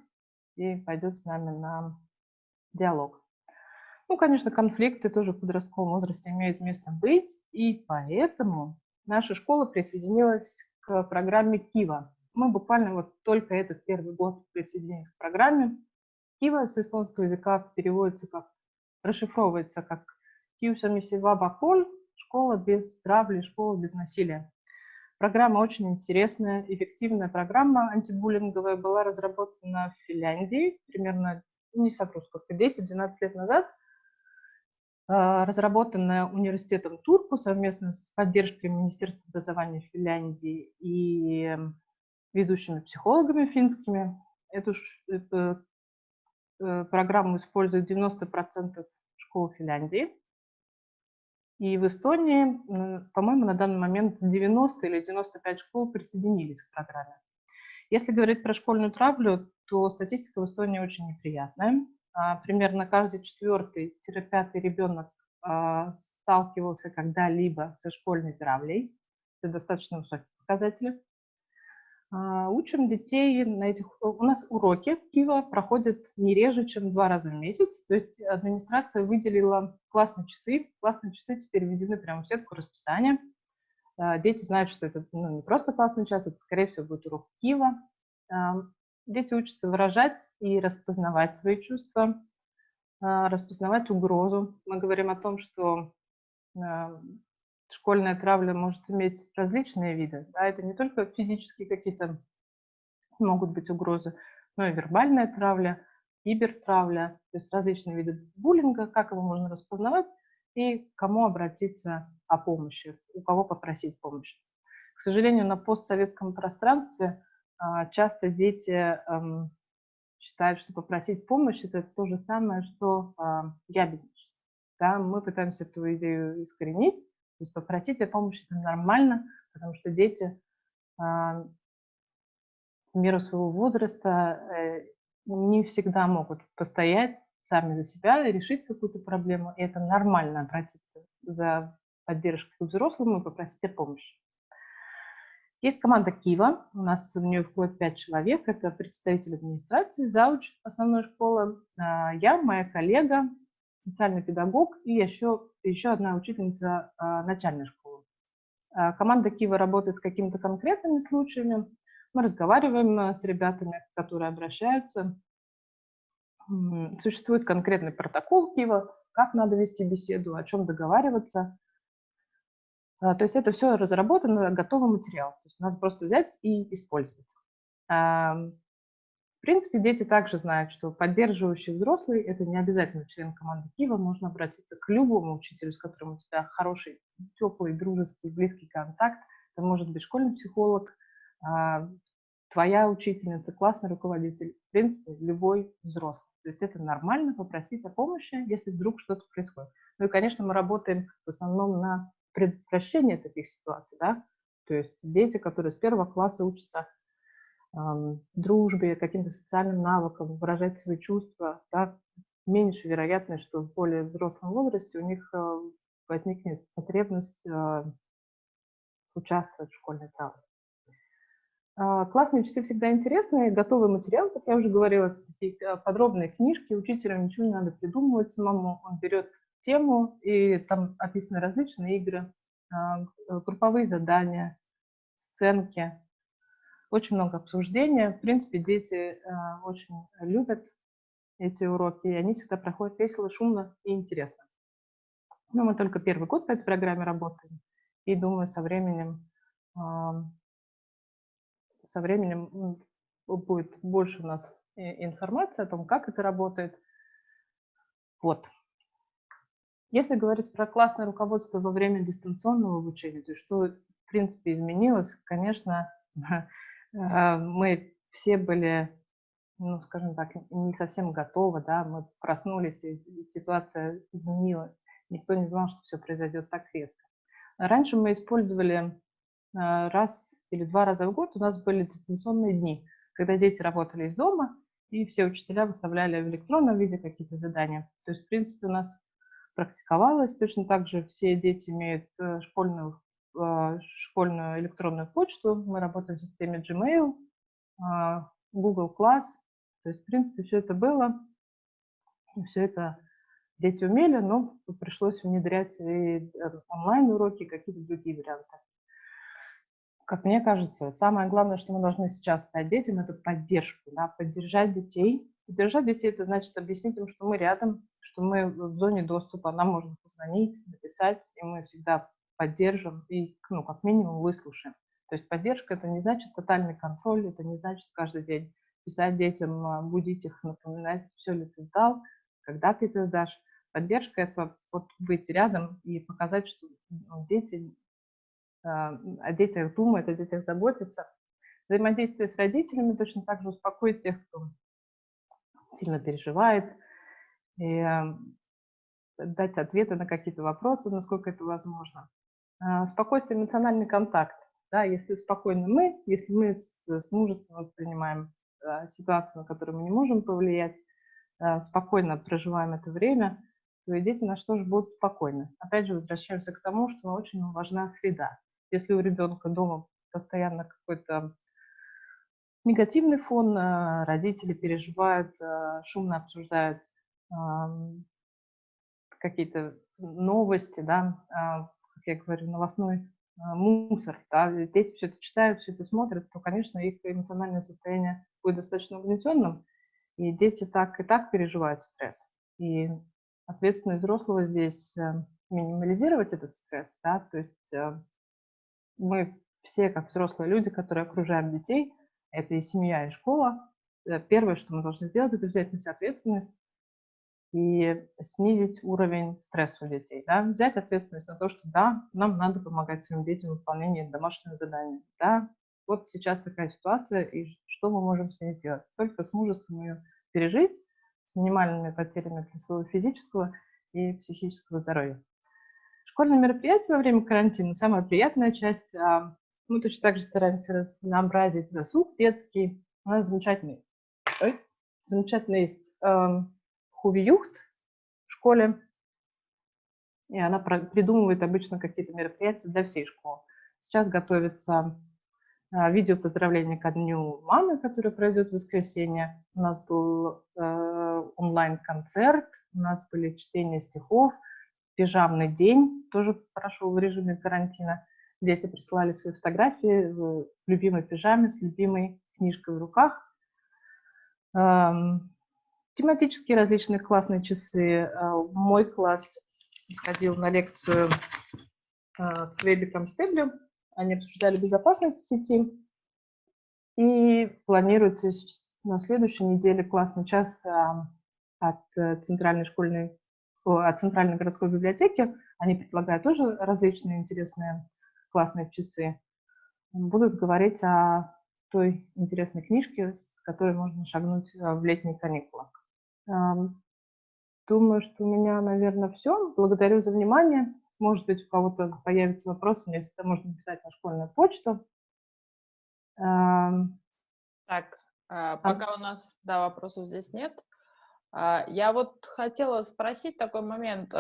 и пойдет с нами на диалог. Ну, конечно, конфликты тоже в подростковом возрасте имеют место быть, и поэтому наша школа присоединилась к программе Кива. Мы буквально вот только этот первый год присоединились к программе. Кива с эстонского языка переводится как, расшифровывается как Киусамисива Баколь, школа без травли, школа без насилия. Программа очень интересная, эффективная программа антибуллинговая была разработана в Финляндии примерно, не совру сколько, 10-12 лет назад, разработанная университетом Турку совместно с поддержкой Министерства образования Финляндии и ведущими психологами финскими. Эту, эту э, программу используют 90% школ Финляндии. И в Эстонии, по-моему, на данный момент 90 или 95 школ присоединились к программе. Если говорить про школьную травлю, то статистика в Эстонии очень неприятная. А, примерно каждый четвертый-пятый ребенок а, сталкивался когда-либо со школьной травлей. Это достаточно высокие показатели. А, учим детей на этих... У нас уроки Кива проходят не реже, чем два раза в месяц. То есть администрация выделила классные часы. Классные часы теперь введены прямо в сетку расписания. Дети знают, что это ну, не просто классный час, это, скорее всего, будет урок Кива. Дети учатся выражать и распознавать свои чувства, распознавать угрозу. Мы говорим о том, что школьная травля может иметь различные виды. Да, это не только физические какие-то могут быть угрозы, но и вербальная травля, кибертравля, то есть различные виды буллинга, как его можно распознавать и кому обратиться о помощи, у кого попросить помощи. К сожалению, на постсоветском пространстве а, часто дети эм, считают, что попросить помощь – это то же самое, что а, ябедничать. Да, мы пытаемся эту идею искоренить, то есть попросить о помощи – это нормально, потому что дети а, в меру своего возраста э, не всегда могут постоять сами за себя и решить какую-то проблему. И это нормально обратиться за поддержкой к взрослому и попросить о помощи. Есть команда Кива, у нас в нее входит пять человек, это представитель администрации, зауч основной школы, а, я, моя коллега, социальный педагог и еще, еще одна учительница а, начальной школы. А, команда Кива работает с какими-то конкретными случаями. Мы разговариваем с ребятами, которые обращаются. Существует конкретный протокол Кива, как надо вести беседу, о чем договариваться. То есть это все разработано, готовый материал. То есть надо просто взять и использовать принципе, дети также знают, что поддерживающий взрослый – это не обязательно член команды Кива. Можно обратиться к любому учителю, с которым у тебя хороший, теплый, дружеский, близкий контакт. Это может быть школьный психолог, а, твоя учительница, классный руководитель, в принципе, любой взрослый. То есть это нормально попросить о помощи, если вдруг что-то происходит. Ну и, конечно, мы работаем в основном на предотвращение таких ситуаций, да, то есть дети, которые с первого класса учатся дружбе, каким-то социальным навыкам, выражать свои чувства, да, меньше вероятность, что в более взрослом возрасте у них э, возникнет потребность э, участвовать в школьной травме. А, классные часы всегда интересные, готовый материал, как я уже говорила, такие э, подробные книжки, учителю ничего не надо придумывать самому, он берет тему, и там описаны различные игры, а, групповые задания, сценки, очень много обсуждения. В принципе, дети э, очень любят эти уроки, и они всегда проходят весело, шумно и интересно. Ну, мы только первый год по этой программе работаем, и думаю, со временем, со временем будет больше у нас информации о том, как это работает. Вот. Если говорить про классное руководство во время дистанционного обучения, то что, в принципе, изменилось, конечно, э, мы все были, ну, скажем так, не совсем готовы, да, мы проснулись, и ситуация изменилась. Никто не знал, что все произойдет так резко. Раньше мы использовали э, раз или два раза в год, у нас были дистанционные дни, когда дети работали из дома, и все учителя выставляли в электронном виде какие-то задания. То есть, в принципе, у нас практиковалось. Точно так же все дети имеют э, школьную, э, школьную электронную почту. Мы работаем в системе Gmail, э, Google Class. То есть, в принципе, все это было. Все это дети умели, но пришлось внедрять и онлайн-уроки, какие-то другие варианты. Как мне кажется, самое главное, что мы должны сейчас дать детям, это поддержку, да, поддержать детей. Поддержать детей – это значит объяснить им, что мы рядом, что мы в зоне доступа, нам можно позвонить, написать, и мы всегда поддержим и, ну, как минимум, выслушаем. То есть поддержка – это не значит тотальный контроль, это не значит каждый день писать детям, а, будить их, напоминать, все ли ты сдал, когда ты это сдашь. Поддержка – это вот быть рядом и показать, что ну, дети, а, о детях думают, о детях заботятся. Взаимодействие с родителями точно так же успокоит тех, кто сильно переживает, и эм, дать ответы на какие-то вопросы, насколько это возможно. А, спокойствие, эмоциональный контакт. Да, если спокойно мы, если мы с, с мужеством воспринимаем а, ситуацию, на которую мы не можем повлиять, а, спокойно проживаем это время, то и дети наши тоже будут спокойны. Опять же, возвращаемся к тому, что очень важна среда. Если у ребенка дома постоянно какой-то негативный фон, родители переживают, шумно обсуждают какие-то новости, да, а, как я говорю, новостной а, мусор, да, дети все это читают, все это смотрят, то, конечно, их эмоциональное состояние будет достаточно угнетенным, и дети так и так переживают стресс. И ответственность взрослого здесь минимализировать этот стресс, да, то есть мы все, как взрослые люди, которые окружаем детей, это и семья, и школа, э, первое, что мы должны сделать, это взять на себя ответственность и снизить уровень стресса у детей. Да? Взять ответственность на то, что да, нам надо помогать своим детям в выполнении домашнего задания. Да? Вот сейчас такая ситуация, и что мы можем с ней сделать? Только с мужеством ее пережить, с минимальными потерями для своего физического и психического здоровья. Школьные мероприятия во время карантина – самая приятная часть. А, мы точно так же стараемся разнообразить досуг детский. У нас замечательный, ой, замечательный есть Хувиюхт в школе, и она придумывает обычно какие-то мероприятия для всей школы. Сейчас готовится а, видео поздравления ко дню мамы, которое пройдет в воскресенье. У нас был э, онлайн-концерт, у нас были чтения стихов, пижамный день, тоже прошел в режиме карантина. Дети присылали свои фотографии в любимой пижаме с любимой книжкой в руках. Тематические различные классные часы. А, мой класс сходил на лекцию а, к Вебе Констеблю. Они обсуждали безопасность сети. И планируется на следующей неделе классный час от э, центральной школьной, от центральной городской библиотеки. Они предлагают тоже различные интересные классные часы. Будут говорить о той интересной книжке, с которой можно шагнуть в летние каникулы. Думаю, что у меня, наверное, все. Благодарю за внимание. Может быть, у кого-то появятся вопросы, мне это можно написать на школьную почту. Так, а, пока у нас, да, вопросов здесь нет. А, я вот хотела спросить такой момент.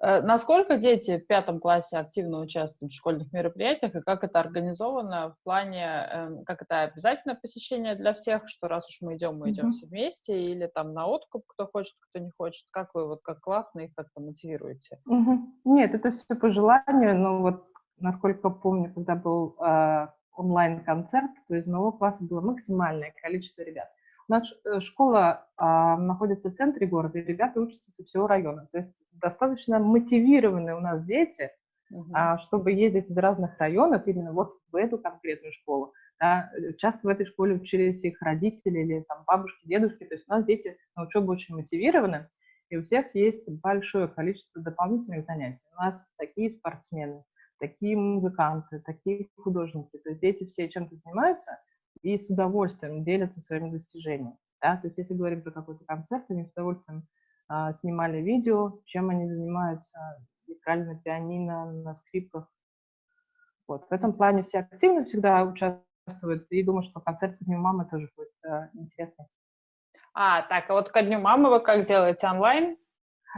Э, насколько дети в пятом классе активно участвуют в школьных мероприятиях и как это организовано в плане, эм, как это обязательно посещение для всех, что раз уж мы идем, мы идем mm-hmm. все вместе, или там на откуп, кто хочет, кто не хочет, как вы вот как классно их как-то мотивируете? Mm-hmm. Нет, это все по желанию, но вот насколько помню, когда был э, онлайн-концерт, то из моего класса было максимальное количество ребят. Наша э, школа а, находится в центре города, и ребята учатся со всего района. То есть достаточно мотивированные у нас дети, uh-huh. а, чтобы ездить из разных районов именно вот в эту конкретную школу. Да. Часто в этой школе учились их родители или там, бабушки, дедушки. То есть у нас дети на учебу очень мотивированы, и у всех есть большое количество дополнительных занятий. У нас такие спортсмены, такие музыканты, такие художники. То есть дети все чем-то занимаются и с удовольствием делятся своими достижениями. Да? То есть если говорим про какой-то концерт, они с удовольствием а, снимали видео, чем они занимаются, играли на пианино, на скрипках. Вот. В этом плане все активно всегда участвуют, и думаю, что концерт с Днем мамы тоже будет а, интересный. А, так, а вот ко Дню мамы вы как делаете онлайн?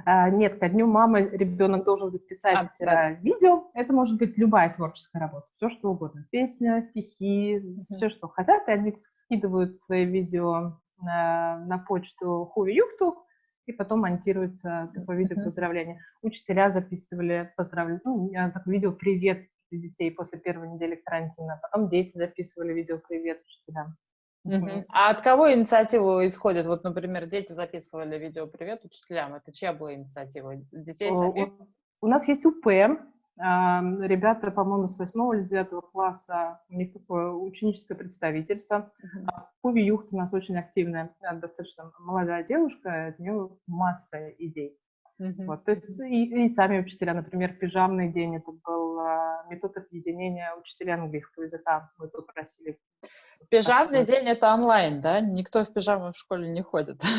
А, нет, ко дню мамы ребенок должен записать а, да. видео. Это может быть любая творческая работа, все что угодно. Песня, стихи, mm-hmm. все, что хотят. И они скидывают свои видео на, на почту Хуви Юфту, и потом монтируется такое видео поздравления. Учителя записывали поздравления, ну, такое видео «Привет» для детей после первой недели карантина. Потом дети записывали видео «Привет» учителям. Угу. А от кого инициатива исходит? Вот, например, дети записывали видео «Привет учителям». Это чья была инициатива? Детей самих? У нас есть УП. Ребята, по-моему, с 8 или с 9 класса, у них такое ученическое представительство. Uh-huh. Пуви Юхт у нас очень активная, достаточно молодая девушка, у нее масса идей. Uh-huh. Вот, то есть и, и сами учителя, например, пижамный день, это был а, метод объединения учителей английского языка. Мы попросили Пижамный день это онлайн, да? Никто в пижамах в школе не ходит.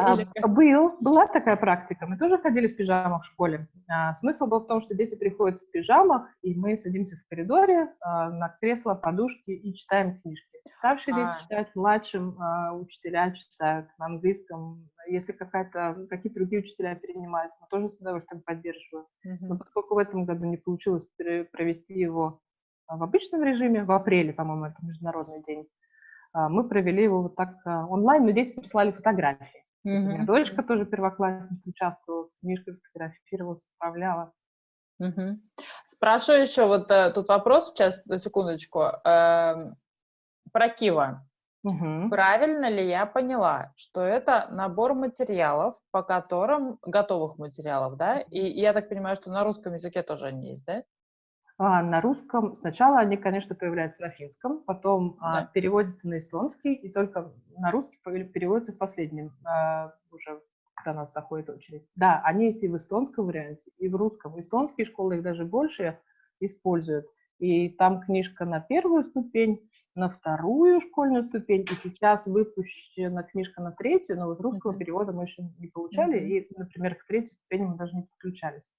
А, был, была такая практика. Мы тоже ходили в пижамах в школе. А, смысл был в том, что дети приходят в пижамах, и мы садимся в коридоре а, на кресло, подушки и читаем книжки. Старшие дети читают, младшим а, учителя читают на английском. Если какая-то, какие-то другие учителя перенимают, мы тоже с удовольствием поддерживаем. Но поскольку в этом году не получилось провести его в обычном режиме, в апреле, по-моему, это международный день, а, мы провели его вот так а, онлайн, но здесь прислали фотографии. Mm-hmm. У меня дочка тоже первоклассница участвовала, с книжкой фотографировалась, отправляла. Угу. Спрашиваю еще, вот э, тут вопрос сейчас, секундочку, э, про Кива. Угу. Правильно ли я поняла, что это набор материалов, по которым, готовых материалов, да? И, и я так понимаю, что на русском языке тоже они есть, да? А, на русском. Сначала они, конечно, появляются на финском, потом а, да. переводятся на эстонский, и только на русский переводятся в последнем, а, уже когда нас доходит очередь. Да, они есть и в эстонском варианте, и в русском. Эстонские школы их даже больше используют. И там книжка на первую ступень, на вторую школьную ступень, и сейчас выпущена книжка на третью, но вот русского mm-hmm. перевода мы еще не получали, mm-hmm. и, например, к третьей ступени мы даже не подключались.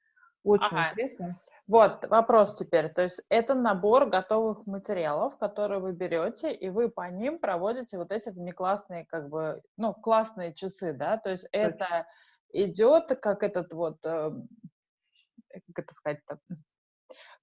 Очень ага. интересно. Вот, вопрос теперь. То есть это набор готовых материалов, которые вы берете, и вы по ним проводите вот эти внеклассные, как бы, ну, классные часы, да? То есть это идет как этот вот, э, как это сказать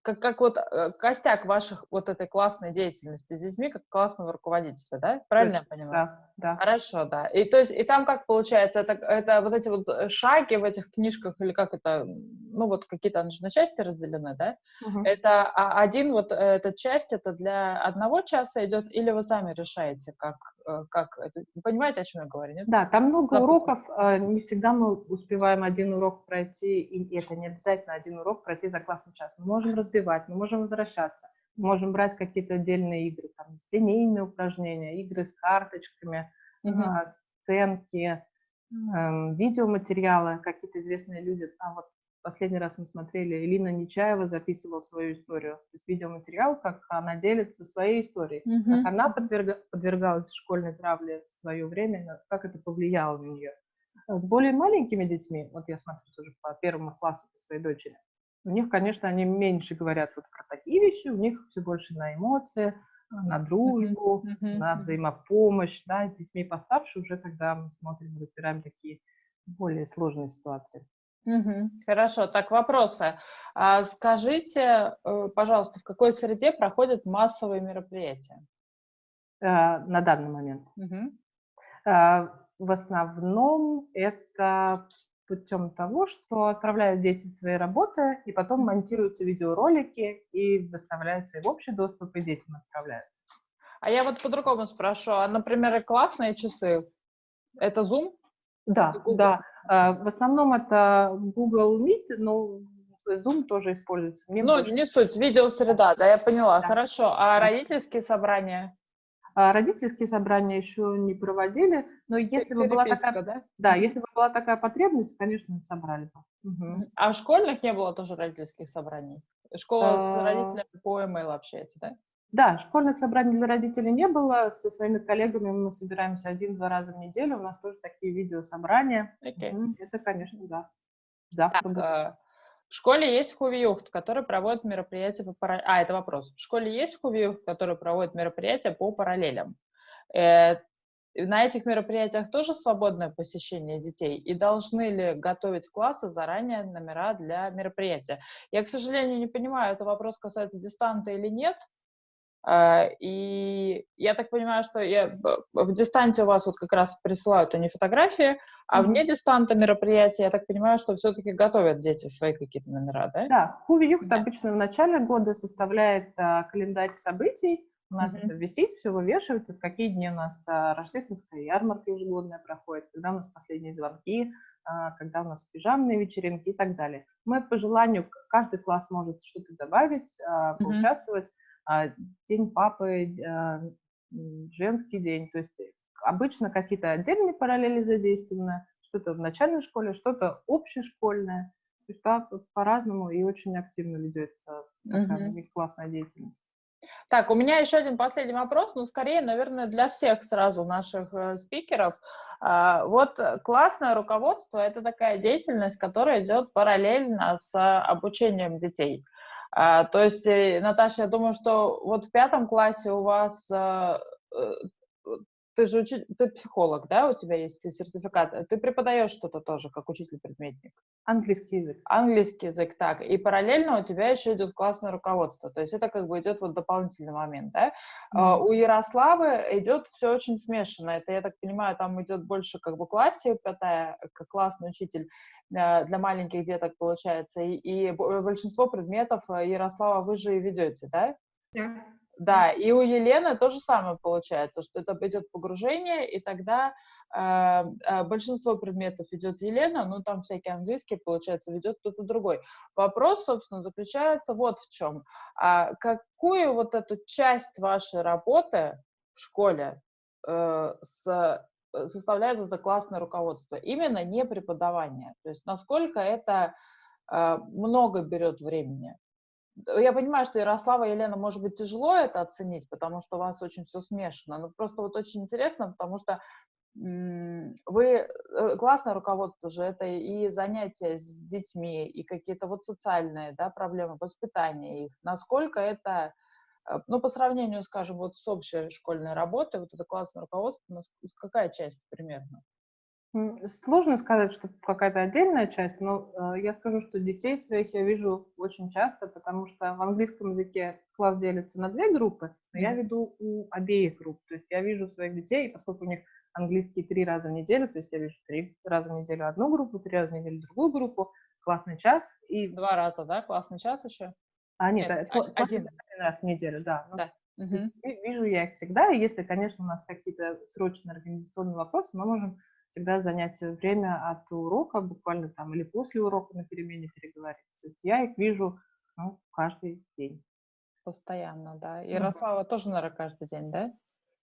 как, как вот э, костяк ваших вот этой классной деятельности с детьми, как классного руководителя, да? Правильно Точно, я понимаю? Да, да. Хорошо, да. И то есть, и там как получается, это, это вот эти вот э, шаги в этих книжках, или как это, ну вот какие-то они же на части разделены, да? Угу. Это а, один вот э, эта часть, это для одного часа идет, или вы сами решаете, как, как это, понимаете, о чем я говорю, нет? Да, там много как уроков, это? не всегда мы успеваем один урок пройти, и это не обязательно один урок пройти за классный час. Мы можем успевать, мы можем возвращаться, мы можем брать какие-то отдельные игры, там, линейные упражнения, игры с карточками, mm-hmm. сценки, э, видеоматериалы, какие-то известные люди. Там вот последний раз мы смотрели, Элина Нечаева записывала свою историю. То есть видеоматериал, как она делится своей историей, mm-hmm. как она подверга, подвергалась школьной травле в свое время, как это повлияло на нее. С более маленькими детьми, вот я смотрю тоже по первому классу по своей дочери, у них, конечно, они меньше говорят вот про такие вещи, у них все больше на эмоции, на дружбу, uh-huh, uh-huh, на взаимопомощь, да, с детьми постарше уже, когда мы смотрим, разбираем такие более сложные ситуации. Угу, хорошо, так вопросы. А скажите, э, пожалуйста, в какой среде проходят массовые мероприятия? А, на данный момент. Угу. А, в основном это путем того, что отправляют дети свои работы, и потом монтируются видеоролики и выставляются и в общий доступ, и детям отправляются. А я вот по-другому спрошу. А, например, классные часы, Это Zoom? Да, да. А, в основном это Google Meet, но Zoom тоже используется. Мне ну, больше... не суть, видеосреда, да, я поняла. Да. Хорошо. А родительские собрания? А родительские собрания еще не проводили, но если бы была такая, да? Да, если бы была такая потребность, конечно, собрали бы. Угу. А в школьных не было тоже родительских собраний? Школа с а. родителями по email общается, да? Да, школьных собраний для родителей не было. Со своими коллегами мы собираемся один-два раза в неделю. У нас тоже такие видеособрания. Okay. Это, конечно, да. Завтра так, в школе есть Хувиюхт, который проводит мероприятия по параллелям. А, это вопрос. В школе есть Хувиюхт, который проводит мероприятия по параллелям. Э, на этих мероприятиях тоже свободное посещение детей? И должны ли готовить классы заранее номера для мероприятия? Я, к сожалению, не понимаю, это вопрос касается дистанта или нет, и я так понимаю, что я, в дистанте у вас вот как раз присылают они фотографии, а вне дистанта мероприятия, я так понимаю, что все-таки готовят дети свои какие-то номера, да? Да, Хуви Юхт да. обычно в начале года составляет а, календарь событий, у нас mm-hmm. это висит, все вывешивается, в какие дни у нас а, рождественская ярмарка ежегодная проходит, когда у нас последние звонки, а, когда у нас пижамные вечеринки и так далее. Мы по желанию, каждый класс может что-то добавить, а, поучаствовать. Mm-hmm а, день папы, а, женский день. То есть обычно какие-то отдельные параллели задействованы, что-то в начальной школе, что-то общешкольное. То есть да, по-разному и очень активно ведется uh-huh. классная деятельность. Так, у меня еще один последний вопрос, но скорее, наверное, для всех сразу наших э, спикеров. А, вот классное руководство – это такая деятельность, которая идет параллельно с обучением детей. А, то есть, э, Наташа, я думаю, что вот в пятом классе у вас а, э, ты же учи... ты психолог, да, у тебя есть сертификат. Ты преподаешь что-то тоже, как учитель-предметник? Английский язык. Английский язык, так. И параллельно у тебя еще идет классное руководство. То есть это как бы идет вот дополнительный момент, да. Mm-hmm. у Ярославы идет все очень смешано. Это, я так понимаю, там идет больше как бы классе, пятая, как классный учитель э, для маленьких деток получается. И, и большинство предметов э, Ярослава вы же и ведете, да? Да. Yeah. Да, и у Елены то же самое получается, что это идет погружение, и тогда э, большинство предметов идет Елена, ну там всякие английские, получается, ведет кто-то другой. Вопрос, собственно, заключается вот в чем. А какую вот эту часть вашей работы в школе э, с, составляет это классное руководство? Именно не преподавание. То есть насколько это э, много берет времени? Я понимаю, что Ярослава и Елена, может быть, тяжело это оценить, потому что у вас очень все смешано, но просто вот очень интересно, потому что вы, э, классное руководство же, это и занятия с детьми, и какие-то вот социальные, да, проблемы, воспитания их. Насколько это, э, ну, по сравнению, скажем, вот с общей школьной работой, вот это классное руководство, какая часть примерно? Сложно сказать, что какая-то отдельная часть, но э, я скажу, что детей своих я вижу очень часто, потому что в английском языке класс делится на две группы, но я веду у обеих групп. То есть я вижу своих детей, поскольку у них английский три раза в неделю, то есть я вижу три раза в неделю одну группу, три раза в неделю другую группу, классный час и... Два раза, да? Классный час еще? А, нет, нет один. один раз в неделю, да. Да. Угу. Вижу я их всегда, и если, конечно, у нас какие-то срочные организационные вопросы, мы можем всегда занять время от урока, буквально там, или после урока на перемене переговорить. То есть я их вижу ну, каждый день. Постоянно, да. Ярослава mm-hmm. тоже, наверное, каждый день, да?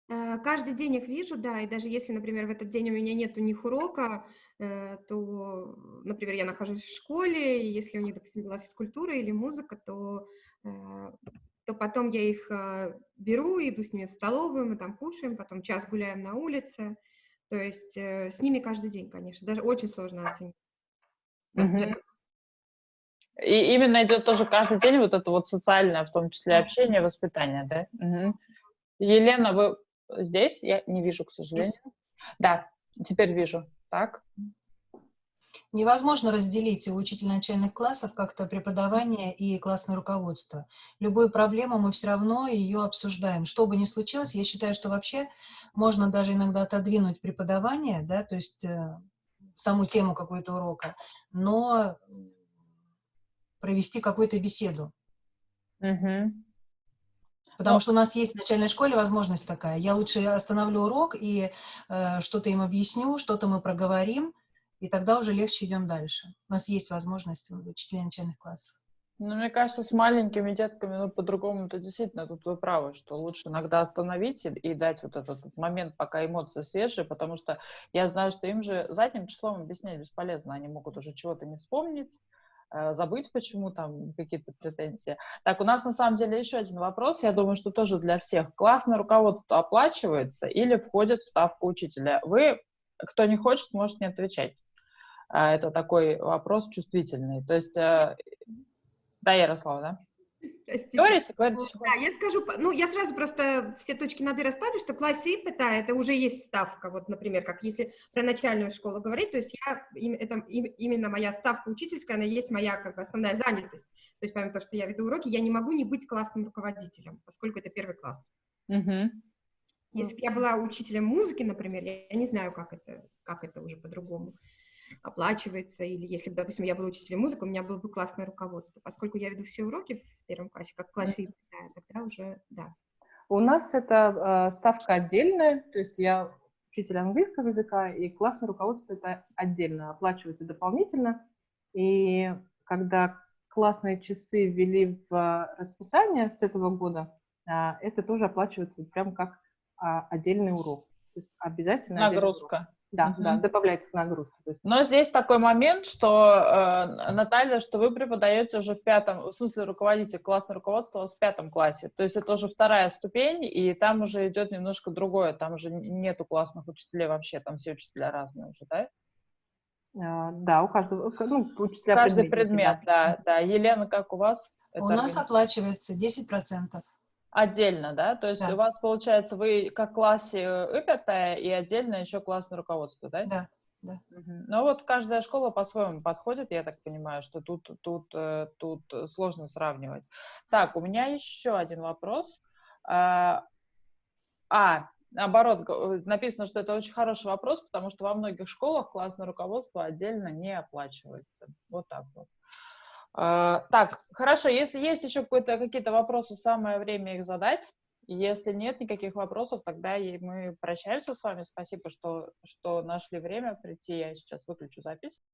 Э, каждый день их вижу, да, и даже если, например, в этот день у меня нет у них урока, э, то, например, я нахожусь в школе, и если у них, допустим, была физкультура или музыка, то, э, то потом я их беру, иду с ними в столовую, мы там кушаем, потом час гуляем на улице, то есть э, с ними каждый день, конечно, даже очень сложно оценить. Угу. И именно идет тоже каждый день вот это вот социальное, в том числе общение, воспитание, да? Угу. Елена, вы здесь? Я не вижу, к сожалению. Здесь? Да, теперь вижу. Так. Невозможно разделить у учителя начальных классов как-то преподавание и классное руководство. Любую проблему мы все равно ее обсуждаем. Что бы ни случилось, я считаю, что вообще можно даже иногда отодвинуть преподавание, да, то есть э, саму тему какой-то урока, но провести какую-то беседу. Угу. Потому Но- что у нас есть в начальной школе возможность такая. Я лучше остановлю урок и э, что-то им объясню, что-то мы проговорим, и тогда уже легче идем дальше. У нас есть возможность учителей начальных классов. Ну, мне кажется, с маленькими детками, ну, по-другому-то действительно, тут вы правы, что лучше иногда остановить и, и дать вот этот момент, пока эмоции свежие, потому что я знаю, что им же задним числом объяснять бесполезно, они могут уже чего-то не вспомнить, э, забыть, почему там какие-то претензии. Так, у нас на самом деле еще один вопрос, я думаю, что тоже для всех. Классное руководство оплачивается или входит в ставку учителя? Вы, кто не хочет, может не отвечать. А, Это такой вопрос чувствительный. То есть, э, да, Ярослава, да? Простите. Говорите, говорите. всё Да, я скажу, ну, я сразу просто все точки над «и» расставлю, что в классе ИПТА это уже есть ставка, вот, например, как если про начальную школу говорить, то есть я, это им- именно моя ставка учительская, она есть моя, как бы, основная занятость. То есть помимо того, что я веду уроки, я не могу не быть классным руководителем, поскольку это первый класс. Мгм. Если бы я была учителем музыки, например, я, я не знаю, как это, как это уже по-другому оплачивается, или если бы, допустим, я была учителем музыки, у меня было бы классное руководство. Поскольку я веду все уроки в первом классе, как в классе тогда уже, да. У нас это э, ставка отдельная, то есть я учитель английского языка, и классное руководство это отдельно, оплачивается дополнительно. И когда классные часы ввели в расписание с этого года, а, это тоже оплачивается прям как а, отдельный урок. То есть обязательно. Нагрузка. Да, Мгм. да, добавляется к нагрузке. То есть Но здесь такой момент, что, э, Наталья, что вы преподаете уже в пятом, в смысле руководитель, классное руководство в пятом классе. То есть это уже вторая ступень, и там уже идет немножко другое. Там уже нету классных учителей вообще, там все учителя разные уже, да? а, да, у каждого, ну, учителя Каждый предмет, да, да. Елена, как у вас? У Это нас оплачивается 10%. Отдельно, да? То есть Да. у вас, получается, вы как классе ИПТ и отдельно еще классное руководство, да? Да. Мгм. Ну вот каждая школа по-своему подходит, я так понимаю, что тут, тут, э, тут э, сложно сравнивать. Так, у меня еще один вопрос. А, а, наоборот, э, написано, что это очень хороший вопрос, потому что во многих школах классное руководство отдельно не оплачивается. Вот так вот. А, Так, хорошо, если есть еще какие-то вопросы, самое время их задать. Если нет никаких вопросов, тогда и мы прощаемся с вами. Спасибо, что, что нашли время прийти. Я сейчас выключу запись.